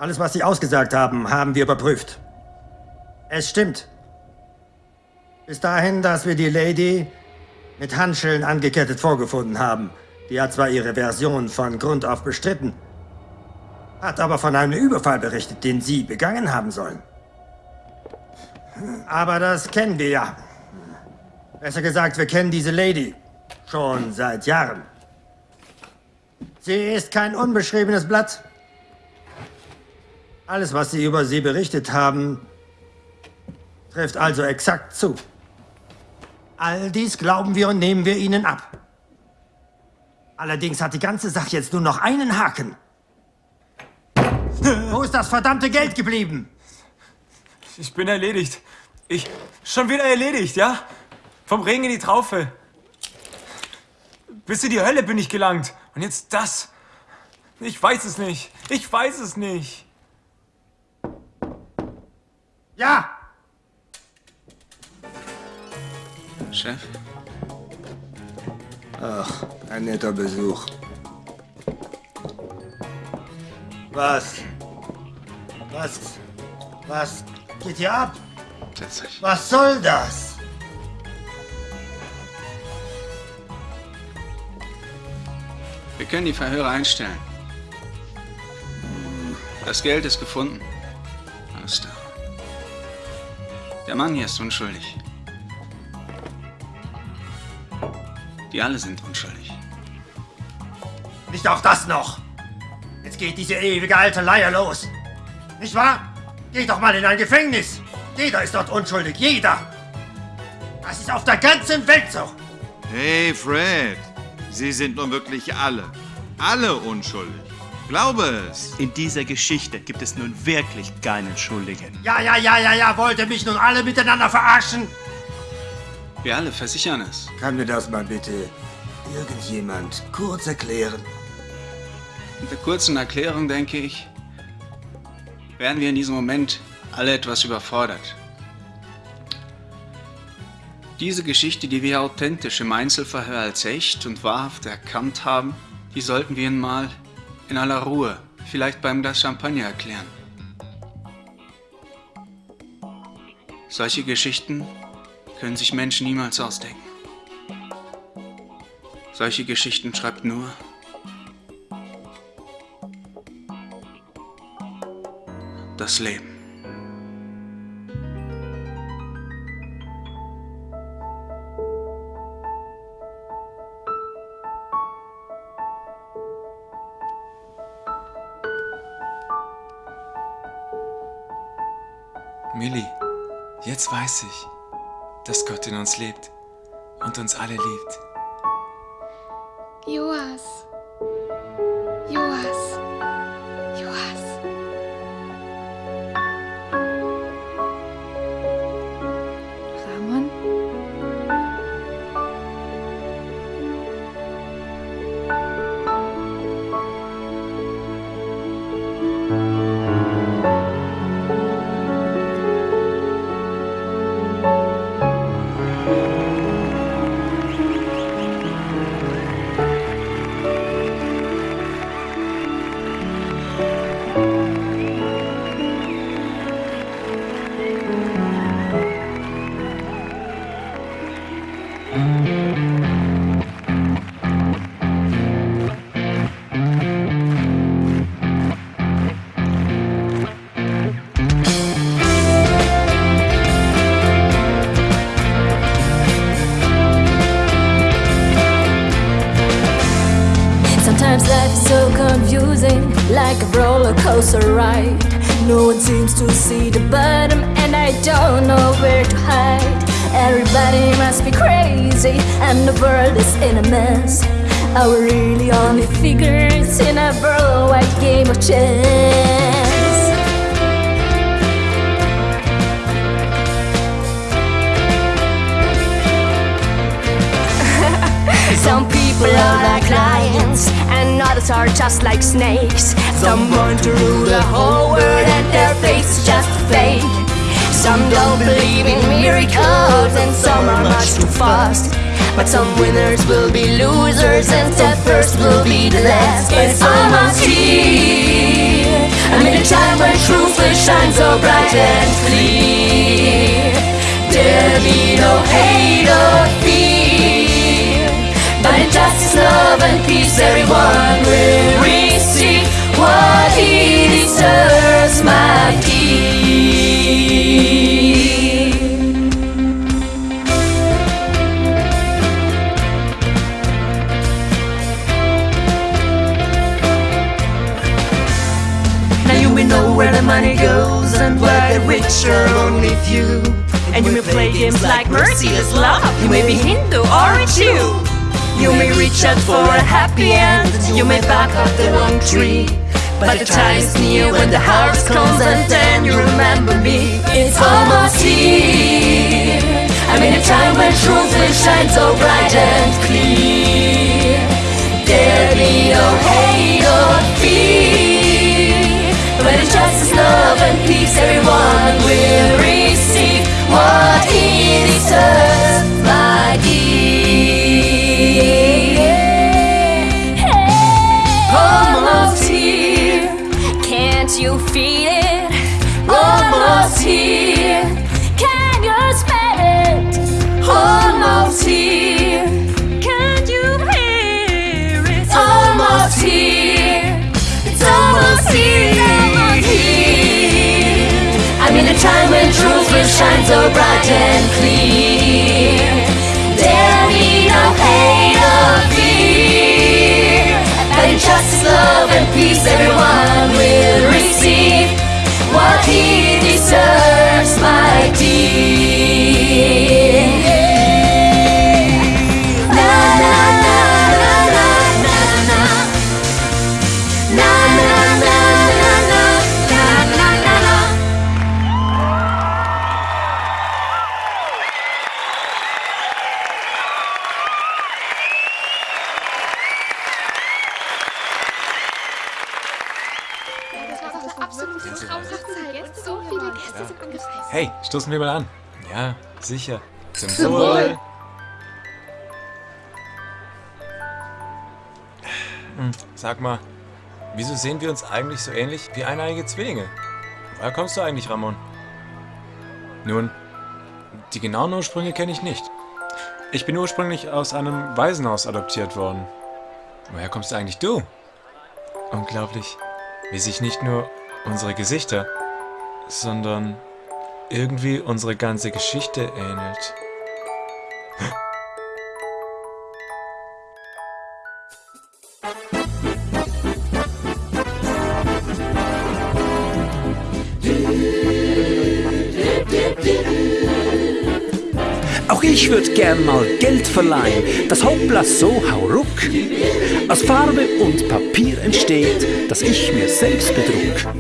Alles, was Sie ausgesagt haben, haben wir überprüft. Es stimmt. Bis dahin, dass wir die Lady mit Handschellen angekettet vorgefunden haben. Die hat zwar ihre Version von Grund auf bestritten, hat aber von einem Überfall berichtet, den Sie begangen haben sollen. Aber das kennen wir ja. Besser gesagt, wir kennen diese Lady schon seit Jahren. Sie ist kein unbeschriebenes Blatt. Alles, was Sie über sie berichtet haben, trifft also exakt zu. All dies glauben wir und nehmen wir Ihnen ab. Allerdings hat die ganze Sache jetzt nur noch einen Haken. Wo ist das verdammte Geld geblieben? Ich bin erledigt. Ich. Schon wieder erledigt, ja? Vom Regen in die Traufe. Bis in die Hölle bin ich gelangt. Und jetzt das. Ich weiß es nicht. Ich weiß es nicht. Ja! Chef? Ach, ein netter Besuch. Was? Was? Was geht hier ab? Setz dich. Was soll das? Wir können die Verhöre einstellen. Das Geld ist gefunden. Der Mann hier ist unschuldig. Die alle sind unschuldig. Nicht auch das noch. Jetzt geht diese ewige alte Leier los. Nicht wahr? Geht doch mal in ein Gefängnis. Jeder ist dort unschuldig. Jeder. Das ist auf der ganzen Welt so. Hey, Fred. Sie sind nun wirklich alle. Alle unschuldig. Glaube es. In dieser Geschichte gibt es nun wirklich keinen Schuldigen. Ja, ja, ja, ja, ja. Wollt ihr mich nun alle miteinander verarschen? Wir alle versichern es. Kann mir das mal bitte irgendjemand kurz erklären? Mit der kurzen Erklärung, denke ich, werden wir in diesem Moment alle etwas überfordert. Diese Geschichte, die wir authentisch im Einzelverhör als echt und wahrhaft erkannt haben, die sollten wir Ihnen mal in aller Ruhe, vielleicht beim Glas Champagner erklären. Solche Geschichten können sich Menschen niemals ausdenken. Solche Geschichten schreibt nur das Leben. Millie, jetzt weiß ich, dass Gott in uns lebt und uns alle liebt. Joas. Joas. Fast. But some winners will be losers, and the first will be the last. It's almost here. I'm in a time when truth will shine so bright and clear. There'll be no hate or fear. But in justice, love, and peace, everyone will receive money goes and where the rich are only few. And you may play games like merciless love. You may be Hindu or a Jew. You may reach out for a happy end. You may back up the wrong tree. But the time is near when the harvest comes and then you remember me. It's almost here. I'm in a time when truth will shine so bright and clear. There'll be no hate. When it's justice, love, and peace, everyone will receive what he deserves, my dear. Truth will shine so bright and clear. An. Ja, sicher. Zum, Zum Wohl. Wohl. Hm, Sag mal, wieso sehen wir uns eigentlich so ähnlich wie eineige Zwillinge? Woher kommst du eigentlich, Ramon? Nun, die genauen Ursprünge kenne ich nicht. Ich bin ursprünglich aus einem Waisenhaus adoptiert worden. Woher kommst du eigentlich du? Unglaublich, wie sich nicht nur unsere Gesichter, sondern irgendwie unsere ganze Geschichte ähnelt. Auch ich würd gern mal Geld verleihen, das Hoppla so hauruck aus Farbe und Papier entsteht, das ich mir selbst bedruck.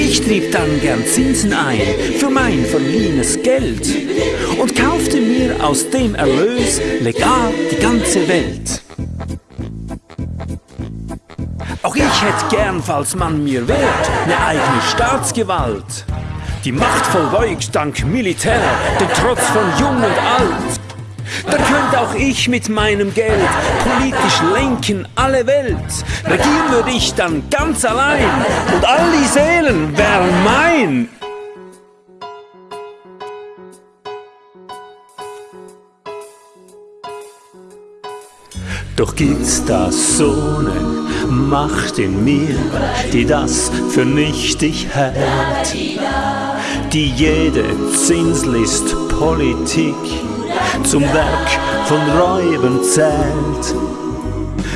Ich trieb dann gern Zinsen ein für mein verliehenes Geld und kaufte mir aus dem Erlös legal die ganze Welt. Auch ich hätt gern, falls man mir wehrt, ne eigene Staatsgewalt. Die Macht vollbeugt dank Militär den Trotz von Jung und Alt. Dann könnte auch ich mit meinem Geld politisch lenken alle Welt. Regieren würde ich dann ganz allein und all die Seelen wären mein. Doch gibt's da so ne Macht in mir, die das für nichtig hält, die jede Zinslist Politik zum Werk von Räuben zählt.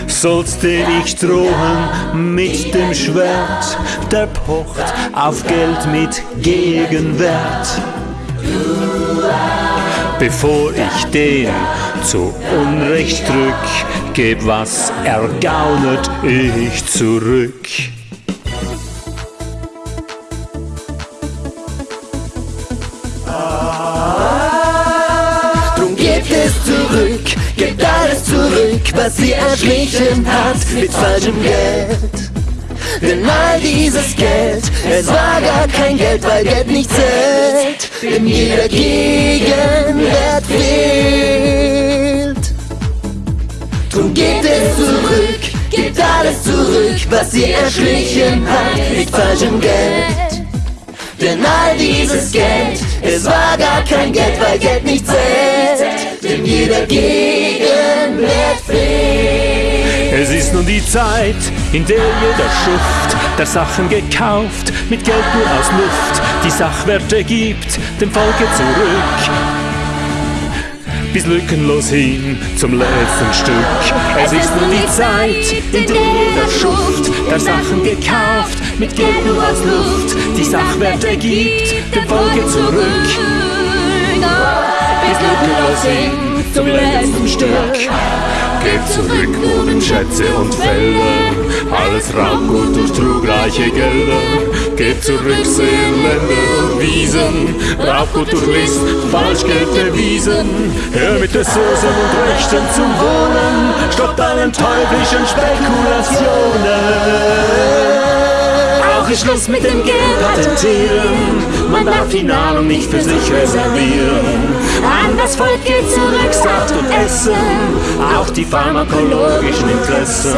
Sollst dir ich drohen mit dem Schwert, der pocht auf Geld mit Gegenwert. Bevor ich den zu Unrecht drück, geb was ergaunet ich zurück. Zurück, gebt alles zurück, was sie erschlichen hat mit falschem Geld. Denn all dieses Geld, es war gar kein Geld, weil Geld nicht zählt, denn jeder Gegenwert fehlt. Drum gebt es zurück, gebt alles zurück, was sie erschlichen hat mit falschem Geld. Denn all dieses Geld, es war gar kein Geld, weil Geld nicht zählt, denn jeder Gegenwert fehlt. Es ist nun die Zeit, in der jeder Schuft der Sachen gekauft, mit Geld nur aus Luft, die Sachwerte gibt, dem Volke zurück. Bis lückenlos hin zum letzten Stück. Es ist nun die Zeit, in der jeder Schuft der Sachen gekauft, mit Geld nur aus Luft, die Sachwerte gibt, dem Volke zurück. Bis lückenlos hin zum letzten Stück. Gebt zurück Wohnen, Schätze und Felder, alles Raubgut durch trugreiche Gelder. Gebt zurück Seen, Länder und Wiesen, Raubgut durch List, Falschgeld erwiesen. Hör mit der Soßen und Rechten zum Wohnen, stoppt allen teuflischen Spekulationen. Ist Schluss mit dem Geld patentieren, man darf die Nahrung nicht für sich reservieren. An das Volk geht zurück Saft und Essen, auch die pharmakologischen Interessen.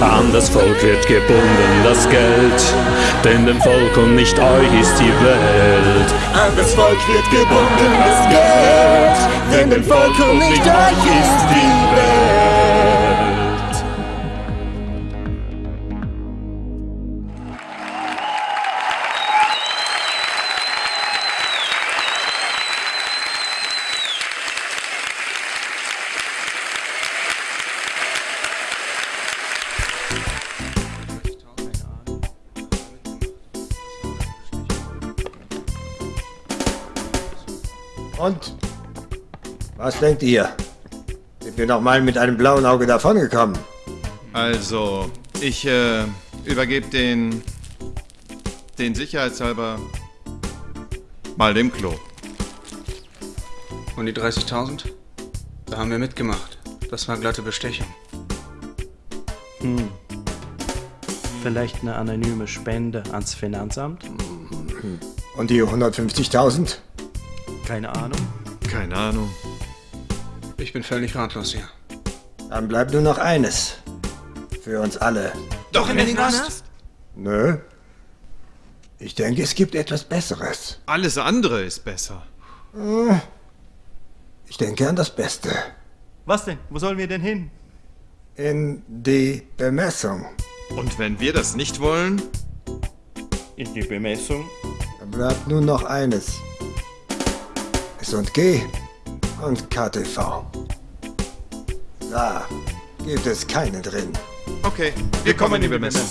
An das Volk wird gebunden das Geld, denn dem Volk und nicht euch ist die Welt. An das Volk wird gebunden das Geld, denn dem Volk und nicht euch ist die Welt. Was denkt ihr? Sind wir nochmal mit einem blauen Auge davongekommen? Also, ich äh, übergebe den, den sicherheitshalber mal dem Klo. Und die 30.000? Da haben wir mitgemacht. Das war glatte Bestechung. Hm. Vielleicht eine anonyme Spende ans Finanzamt? Und die 150.000? Keine Ahnung. Keine Ahnung. Ich bin völlig ratlos hier. Dann bleibt nur noch eines. Für uns alle. Doch in den Knast? Nö. Ich denke, es gibt etwas Besseres. Alles andere ist besser. Hm. Ich denke an das Beste. Was denn? Wo sollen wir denn hin? In die Bemessung. Und wenn wir das nicht wollen? In die Bemessung? Dann bleibt nur noch eines. S&G und KTV. Da gibt es keine drin. Okay, wir, kommen in die Bemessung.